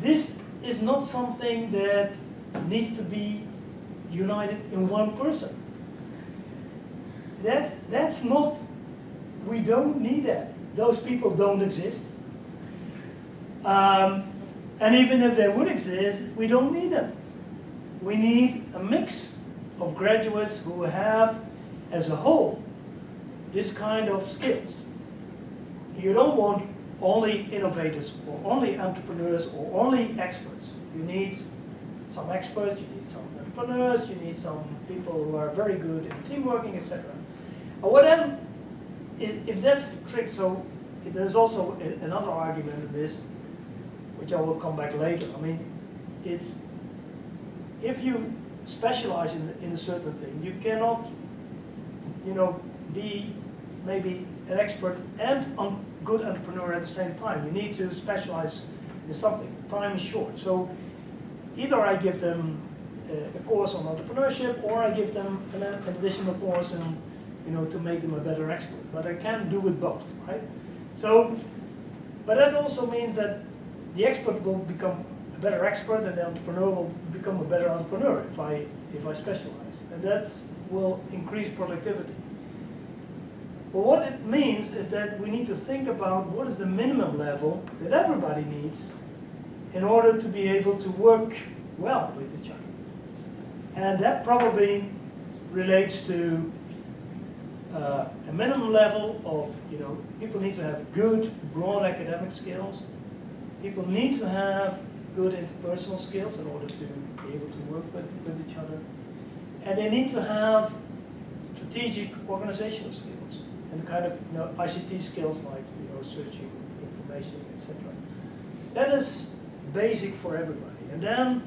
A: This is not something that needs to be united in one person. That, that's not, we don't need that. Those people don't exist. Um, and even if they would exist, we don't need them. We need a mix of graduates who have, as a whole, this kind of skills. You don't want only innovators or only entrepreneurs or only experts. You need some experts, you need some entrepreneurs, you need some people who are very good in team working, etc. Whatever, if, if that's the trick, so there's also a, another argument in this, which I will come back later. I mean, it's if you specialize in, in a certain thing, you cannot, you know, be maybe an expert and a good entrepreneur at the same time. You need to specialize in something. Time is short. So either I give them a, a course on entrepreneurship or I give them an, an additional course in, you know, to make them a better expert. But I can't do it both, right? So, but that also means that the expert will become a better expert and the entrepreneur will become a better entrepreneur if I, if I specialize. And that will increase productivity. But what it means is that we need to think about what is the minimum level that everybody needs in order to be able to work well with each other. And that probably relates to uh, a minimum level of, you know, people need to have good, broad academic skills. People need to have good interpersonal skills in order to be able to work with, with each other. And they need to have strategic organizational skills and kind of you know, ICT skills like you know, searching information, etc. That is basic for everybody. And then,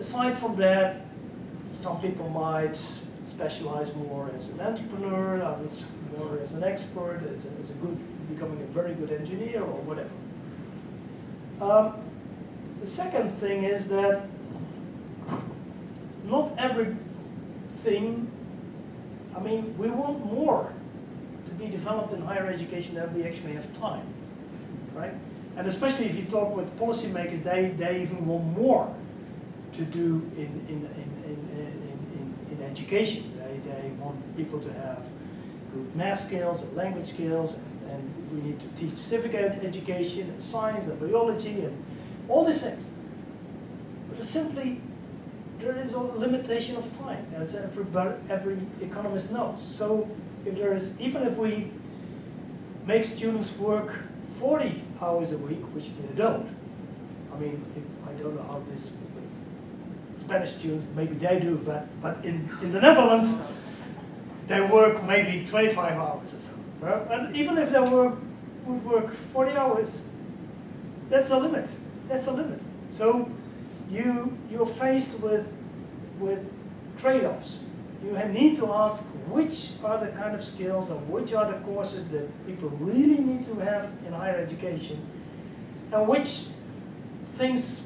A: aside from that, some people might specialize more as an entrepreneur, others more as an expert, as a, as a good, becoming a very good engineer or whatever. Um, the second thing is that not everything, I mean, we want more to be developed in higher education than we actually have time, right? And especially if you talk with policymakers, they, they even want more to do in, in, in, education. They, they want people to have good math skills and language skills, and, and we need to teach civic education and science and biology and all these things. But simply, there is a limitation of time, as every, every economist knows. So if there is, even if we make students work 40 hours a week, which they don't, I mean, if, I don't know how this Spanish students, maybe they do, but, but in, in the Netherlands, they work maybe 25 hours or so. And even if they work, would work 40 hours, that's a limit. That's a limit. So you, you're faced with, with trade-offs. You need to ask which are the kind of skills and which are the courses that people really need to have in higher education and which things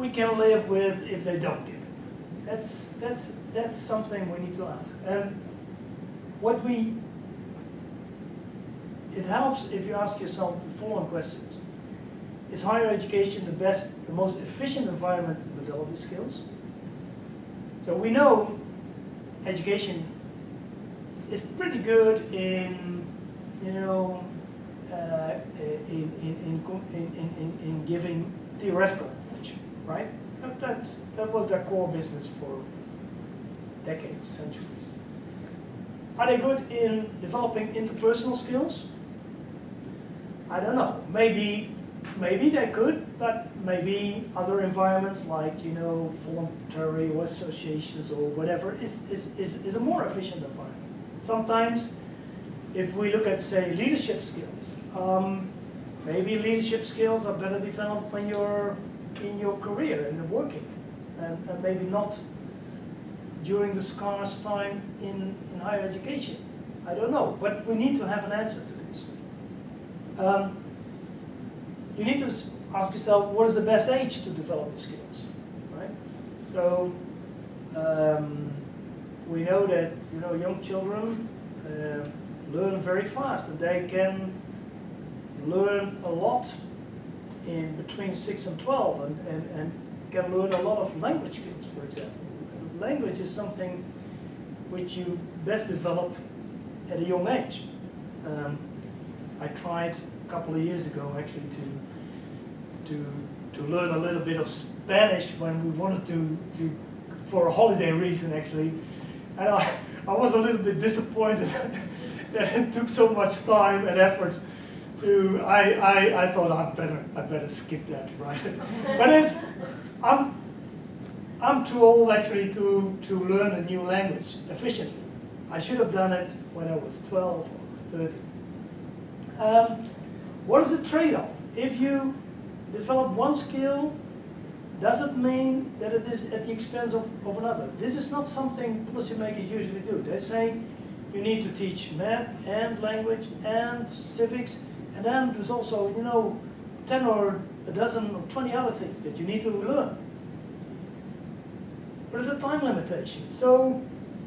A: we can live with if they don't get it. That's, that's, that's something we need to ask. And what we, it helps if you ask yourself the following questions. Is higher education the best, the most efficient environment to develop these skills? So we know education is pretty good in, you know, uh, in, in, in, in, in, giving theoretical right? That, that's, that was their core business for decades, centuries. Are they good in developing interpersonal skills? I don't know. Maybe maybe they could, but maybe other environments like, you know, voluntary or associations or whatever is, is, is, is a more efficient environment. Sometimes, if we look at, say, leadership skills, um, Maybe leadership skills are better developed when you're in your career and working, and, and maybe not during the scarce time in, in higher education. I don't know, but we need to have an answer to this. Um, you need to ask yourself, what is the best age to develop the skills, right? So um, we know that you know young children uh, learn very fast, and they can learn a lot in between six and twelve, and, and, and can learn a lot of language skills, for example. Language is something which you best develop at a young age. Um, I tried a couple of years ago actually to to to learn a little bit of Spanish when we wanted to to for a holiday reason actually, and I I was a little bit disappointed that it took so much time and effort to I I, I thought I better I better skip that right, but it's I'm I'm too old actually to to learn a new language efficiently. I should have done it when I was 12 or 13. Um, what is the trade-off? If you develop one skill, does it mean that it is at the expense of, of another? This is not something policymakers usually do. They say you need to teach math and language and civics, and then there's also, you know, 10 or a dozen or 20 other things that you need to learn. But there's a time limitation. So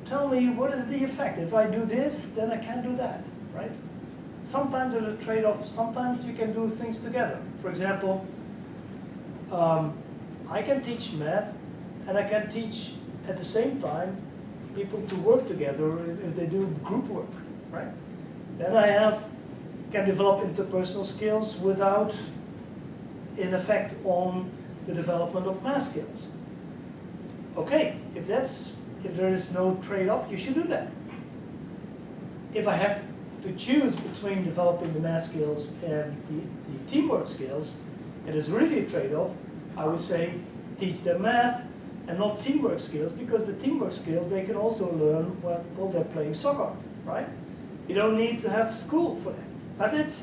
A: tell me what is the effect? If I do this, then I can't do that, right? Sometimes there's a trade-off. Sometimes you can do things together. For example, um, I can teach math, and I can teach at the same time people to work together if they do group work, right? Then I have can develop interpersonal skills without in effect on the development of math skills. Okay, if that's if there is no trade-off, you should do that. If I have to choose between developing the math skills and the, the teamwork skills, it is really a trade-off. I would say teach them math and not teamwork skills because the teamwork skills they can also learn while, while they're playing soccer, right? You don't need to have school for that. But it's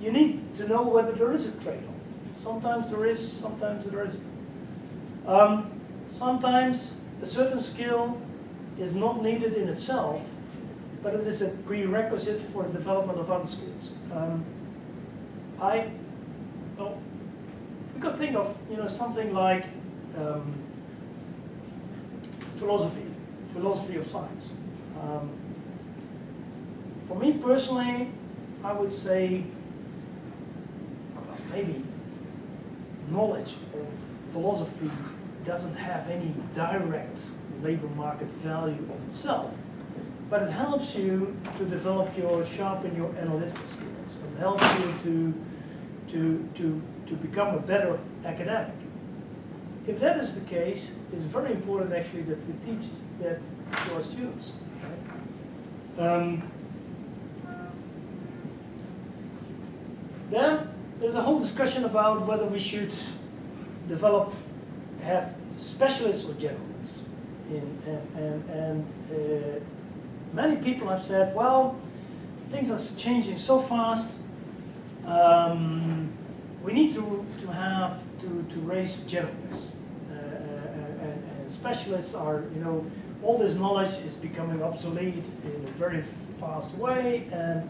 A: you need to know whether there is a trade-off. Sometimes there is, sometimes there isn't. Um, sometimes a certain skill is not needed in itself, but it is a prerequisite for the development of other skills. Um, I, well, you could think of you know something like um, philosophy, philosophy of science. Um, for me personally, I would say maybe knowledge of philosophy doesn't have any direct labor market value of itself, but it helps you to develop your, sharpen your analytical skills. It helps you to, to, to, to become a better academic. If that is the case, it's very important actually that we teach that to our students. Right? Um, then there's a whole discussion about whether we should develop, have specialists or generalists. In, and and, and uh, many people have said, well, things are changing so fast. Um, we need to, to have to, to raise generalists. Uh, and, and specialists are, you know, all this knowledge is becoming obsolete in a very fast way. And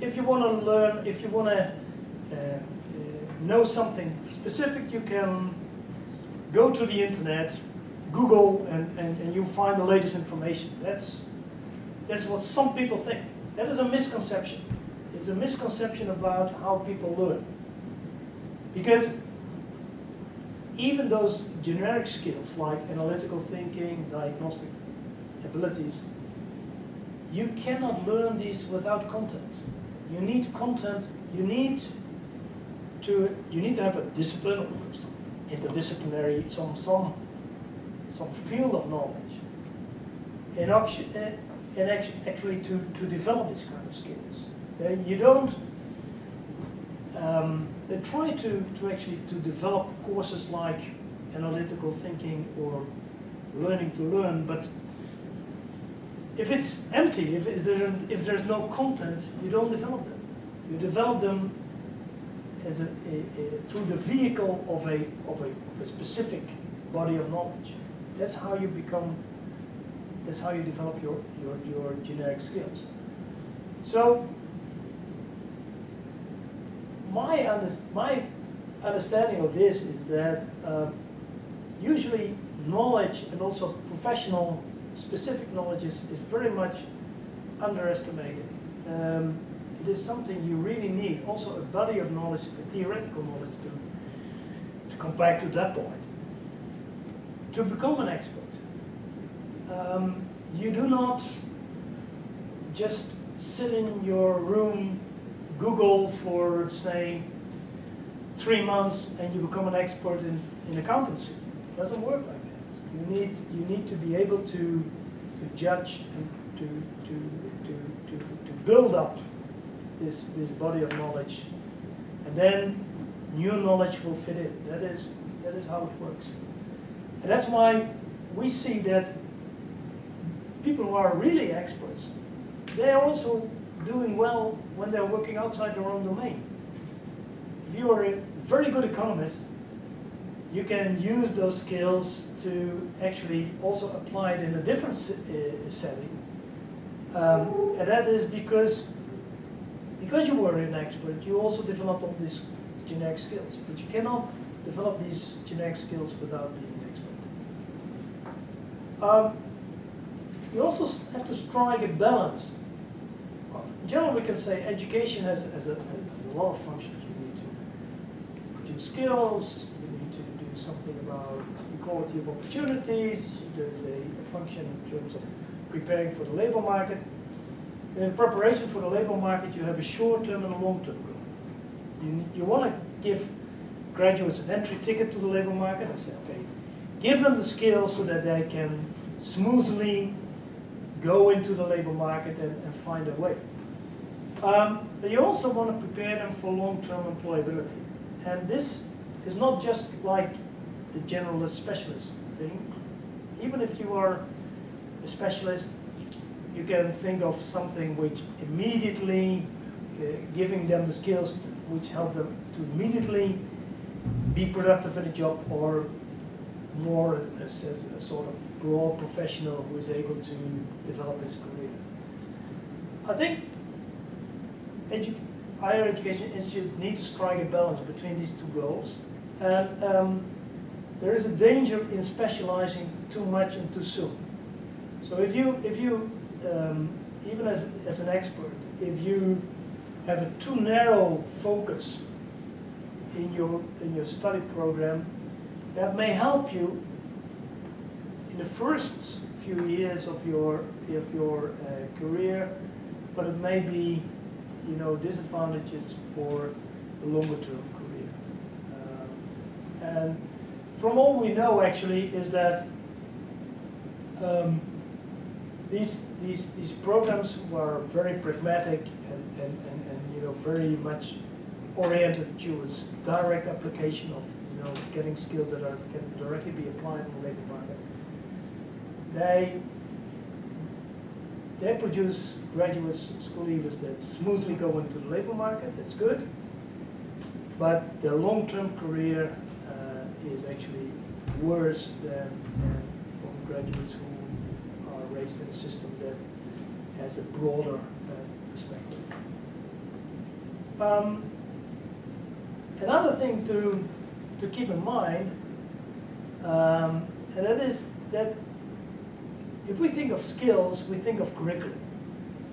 A: if you want to learn, if you want to uh, uh, Uh, uh, know something specific, you can go to the internet, Google, and, and, and you find the latest information. That's, that's what some people think. That is a misconception. It's a misconception about how people learn. Because even those generic skills like analytical thinking, diagnostic abilities, you cannot learn these without content. You need content, you need to you need to have a discipline interdisciplinary some some some field of knowledge and actually, and actually to, to develop these kind of skills. Uh, you don't um, they try to, to actually to develop courses like analytical thinking or learning to learn, but if it's empty, if, if, there, if there's no content, you don't develop them. You develop them as a, a, a, through the vehicle of a, of, a, of a specific body of knowledge. That's how you become, that's how you develop your, your, your generic skills. So, my, under, my understanding of this is that um, usually knowledge and also professional specific knowledge is, is very much underestimated. Um, it is something you really need, also a body of knowledge, a theoretical knowledge to, to come back to that point. To become an expert, um, you do not just sit in your room, Google for, say, three months and you become an expert in, in accountancy. It doesn't work like that. You need, you need to be able to, to judge and to, to, to, to, to build up this, this body of knowledge. And then new knowledge will fit in. That is, that is how it works. And that's why we see that people who are really experts, they're also doing well when they're working outside their own domain. If you are a very good economist, you can use those skills to actually also apply it in a different uh, setting. Um, and that is because because you were an expert, you also developed all these generic skills. But you cannot develop these generic skills without being an expert. Um, you also have to strike a balance. In general, we can say education has, has, a, has a lot of functions. You need to produce skills, you need to do something about equality of opportunities, there's a, a function in terms of preparing for the labor market. In preparation for the labor market, you have a short-term and a long-term goal. You, you want to give graduates an entry ticket to the labor market and say, okay, give them the skills so that they can smoothly go into the labor market and, and find a way. Um, but you also want to prepare them for long-term employability. And this is not just like the generalist specialist thing. Even if you are a specialist, you can think of something which immediately uh, giving them the skills which help them to immediately be productive in a job or more as a, a, sort of broad professional who is able to develop his career. I think edu higher education institutes need to strike a balance between these two goals. And um, there is a danger in specializing too much and too soon. So if you, if you um, even as, as an expert, if you have a too narrow focus in your, in your study program, that may help you in the first few years of your, of your uh, career, but it may be, you know, disadvantages for the longer term career. Um, and from all we know actually is that um, these, these, these programs were very pragmatic and, and, and, and you know, very much oriented towards direct application of you know, getting skills that are, can directly be applied in the labor market. They, they produce graduates, school leavers that smoothly go into the labor market, that's good, but their long-term career uh, is actually worse than, than from graduates who raised in a system that has a broader uh, perspective. Um, another thing to, to keep in mind, um, and that is that if we think of skills, we think of curriculum.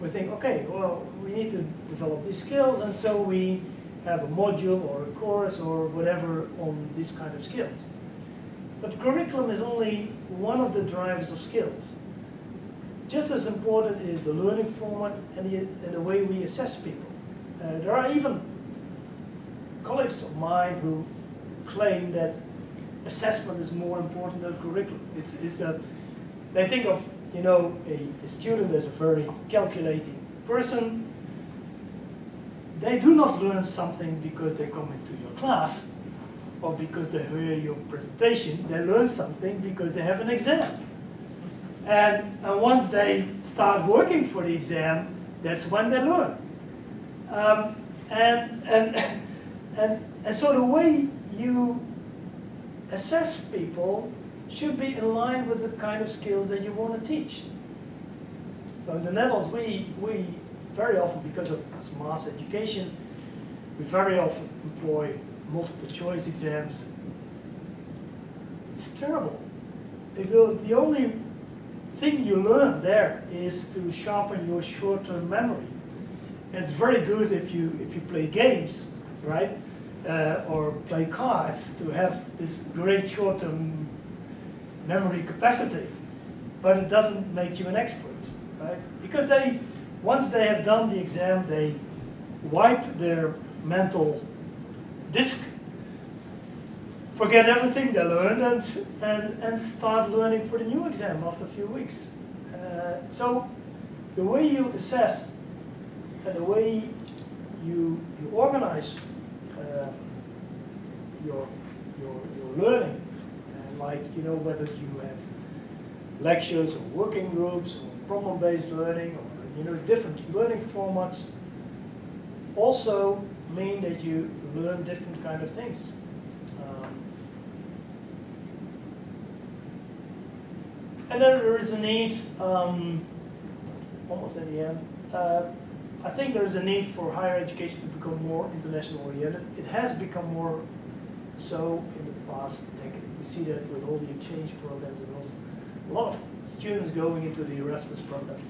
A: We think, okay, well, we need to develop these skills, and so we have a module or a course or whatever on these kind of skills. But curriculum is only one of the drivers of skills. Just as important is the learning format and the, and the way we assess people. Uh, there are even colleagues of mine who claim that assessment is more important than curriculum. It's, it's a, they think of you know a, a student as a very calculating person. They do not learn something because they come into your class or because they hear your presentation. They learn something because they have an exam. And, and once they start working for the exam, that's when they learn. Um, And, and, and, and so the way you assess people should be in line with the kind of skills that you want to teach. So in the Netherlands, we, we very often, because of mass education, we very often employ multiple choice exams. It's terrible. The only thing you learn there is to sharpen your short-term memory. It's very good if you if you play games, right, uh, or play cards to have this great short-term memory capacity. But it doesn't make you an expert, right? Because they once they have done the exam, they wipe their mental disk, forget everything they learned, and, and, and start learning for the new exam after a few weeks. Uh, so the way you assess and the way you, you organize uh, your, your, your learning, and like, you know, whether you have lectures or working groups or problem-based learning or, you know, different learning formats, also mean that you learn different kind of things. Um, and then there is a need, um, almost at the uh, I think there is a need for higher education to become more international oriented. It has become more so in the past decade. We see that with all the exchange programs and all, a lot of students going into the Erasmus programs.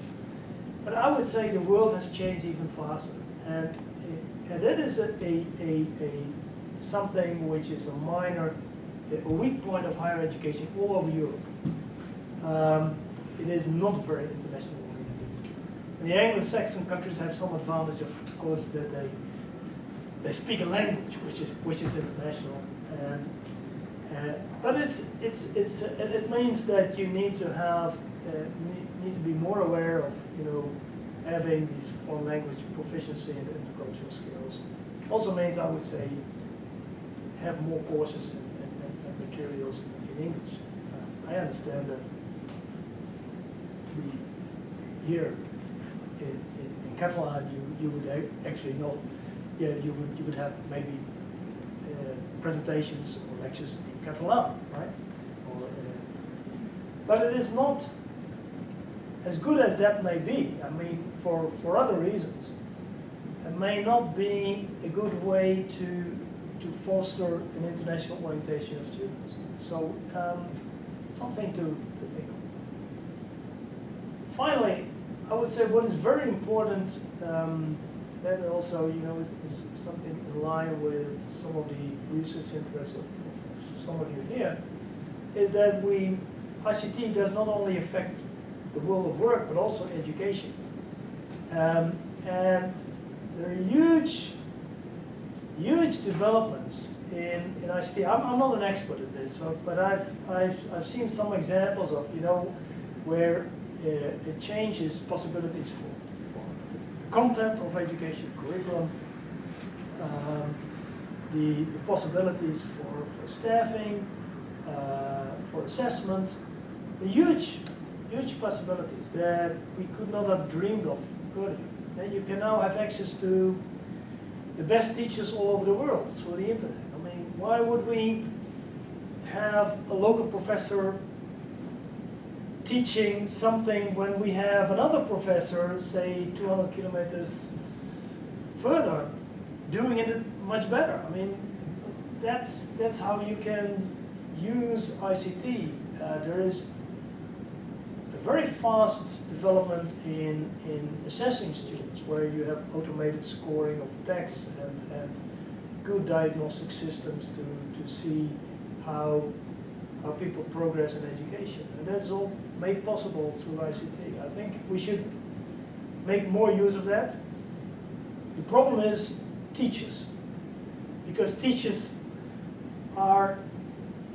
A: But I would say the world has changed even faster. And and that is a, a, a, a, something which is a minor, a weak point of higher education all over Europe. Um, it is not very international oriented. The Anglo-Saxon countries have some advantage, of course, that they they speak a language which is which is international, and uh, but it's it's it's uh, it means that you need to have uh, need, to be more aware of you know having these foreign language proficiency and intercultural skills. Also means, I would say, have more courses and, and, and materials in English. I understand that we here in, in, in Catalan, you, you would actually not, yeah, you would, you would have maybe uh, presentations or lectures in Catalan, right? Or, uh, but it is not as good as that may be, I mean, for, for other reasons, it may not be a good way to, to foster an international orientation of students. So, um, something to, to think. Finally, I would say what is very important, um, that also, you know, is, is, something in line with some of the research interests of, of some of you here, is that we, ICT does not only affect the world of work, but also education. Um, and there are huge, huge developments in, in ICT. I'm, I'm not an expert at this, so, but I've, I've, I've seen some examples of, you know, where it changes possibilities for, for content of education, curriculum, um, the, the, possibilities for, for staffing, uh, for assessment, huge huge possibilities that we could not have dreamed of earlier. And you can now have access to the best teachers all over the world through the internet. I mean, why would we have a local professor teaching something when we have another professor, say 200 kilometers further, doing it much better? I mean, that's, that's how you can use ICT. Uh, there is a very fast development in, in assessing students, where you have automated scoring of texts and, and good diagnostic systems to, to see how, how people progress in education. And that's all made possible through ICT. I think we should make more use of that. The problem is teachers, because teachers are,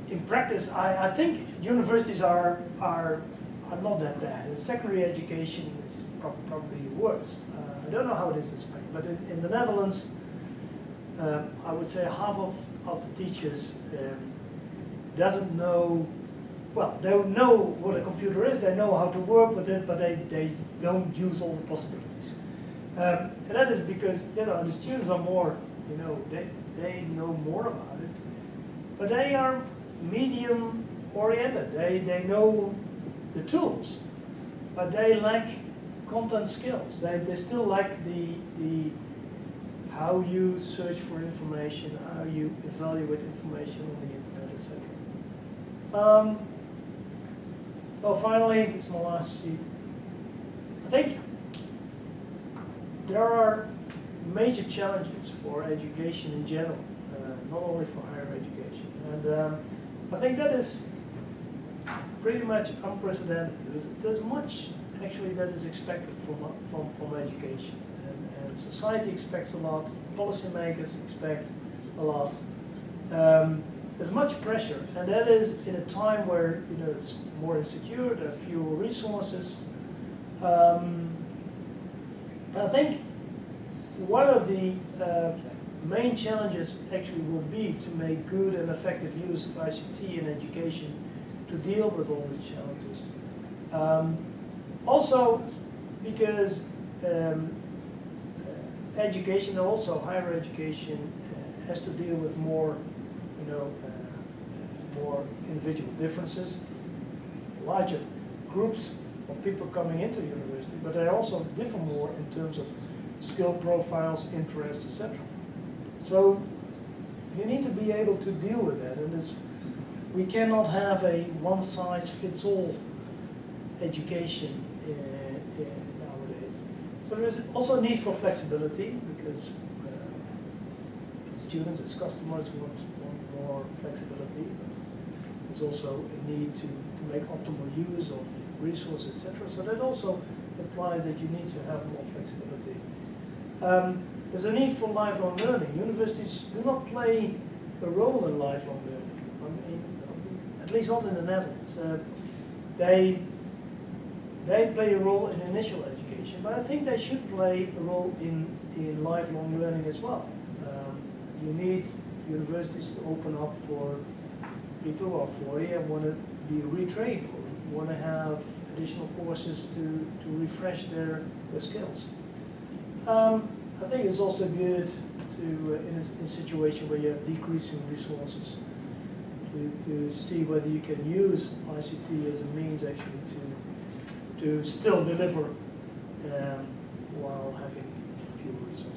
A: in practice, I, I think universities are, are are not that bad. And secondary education is pro probably worse. Uh, I don't know how it is in Spain, but in, in the Netherlands, uh, I would say half of, of the teachers um, doesn't know, well, they know what a computer is, they know how to work with it, but they, they don't use all the possibilities. Um, and that is because, you know, the students are more, you know, they, they know more about it. But they are medium oriented. They, they know the tools, but they lack content skills. They, they still lack the, the how you search for information, how you evaluate information on the internet. Um, so finally, it's my last sheet. I think there are major challenges for education in general, uh, not only for higher education. And um, I think that is pretty much unprecedented. There's, there's much actually that is expected from, from, from education. And, and society expects a lot, policymakers expect a lot. Um, there's much pressure, and that is in a time where you know it's more insecure, there are fewer resources. Um, I think one of the uh, main challenges actually will be to make good and effective use of ICT in education to deal with all these challenges. Um, also, because um, education, also higher education, uh, has to deal with more, you know, more individual differences, larger groups of people coming into the university, but they also differ more in terms of skill profiles, interests, etc. So you need to be able to deal with that, and it's, we cannot have a one-size-fits-all education uh, uh, nowadays. So there is also a need for flexibility because uh, students as customers want, want more flexibility. There's also a need to, make optimal use of resources, etc. So that also implies that you need to have more flexibility. Um, there's a need for lifelong learning. Universities do not play a role in lifelong learning. I mean, at least not in the Netherlands. Uh, they they play a role in initial education, but I think they should play a role in, in lifelong learning as well. Um, you need universities to open up for people who are 40 and want to be retrained or want to have additional courses to, to refresh their, their skills. Um, I think it's also good to, uh, in, a, in a situation where you have decreasing resources, to, to see whether you can use ICT as a means actually to to still deliver um, while having fewer resources.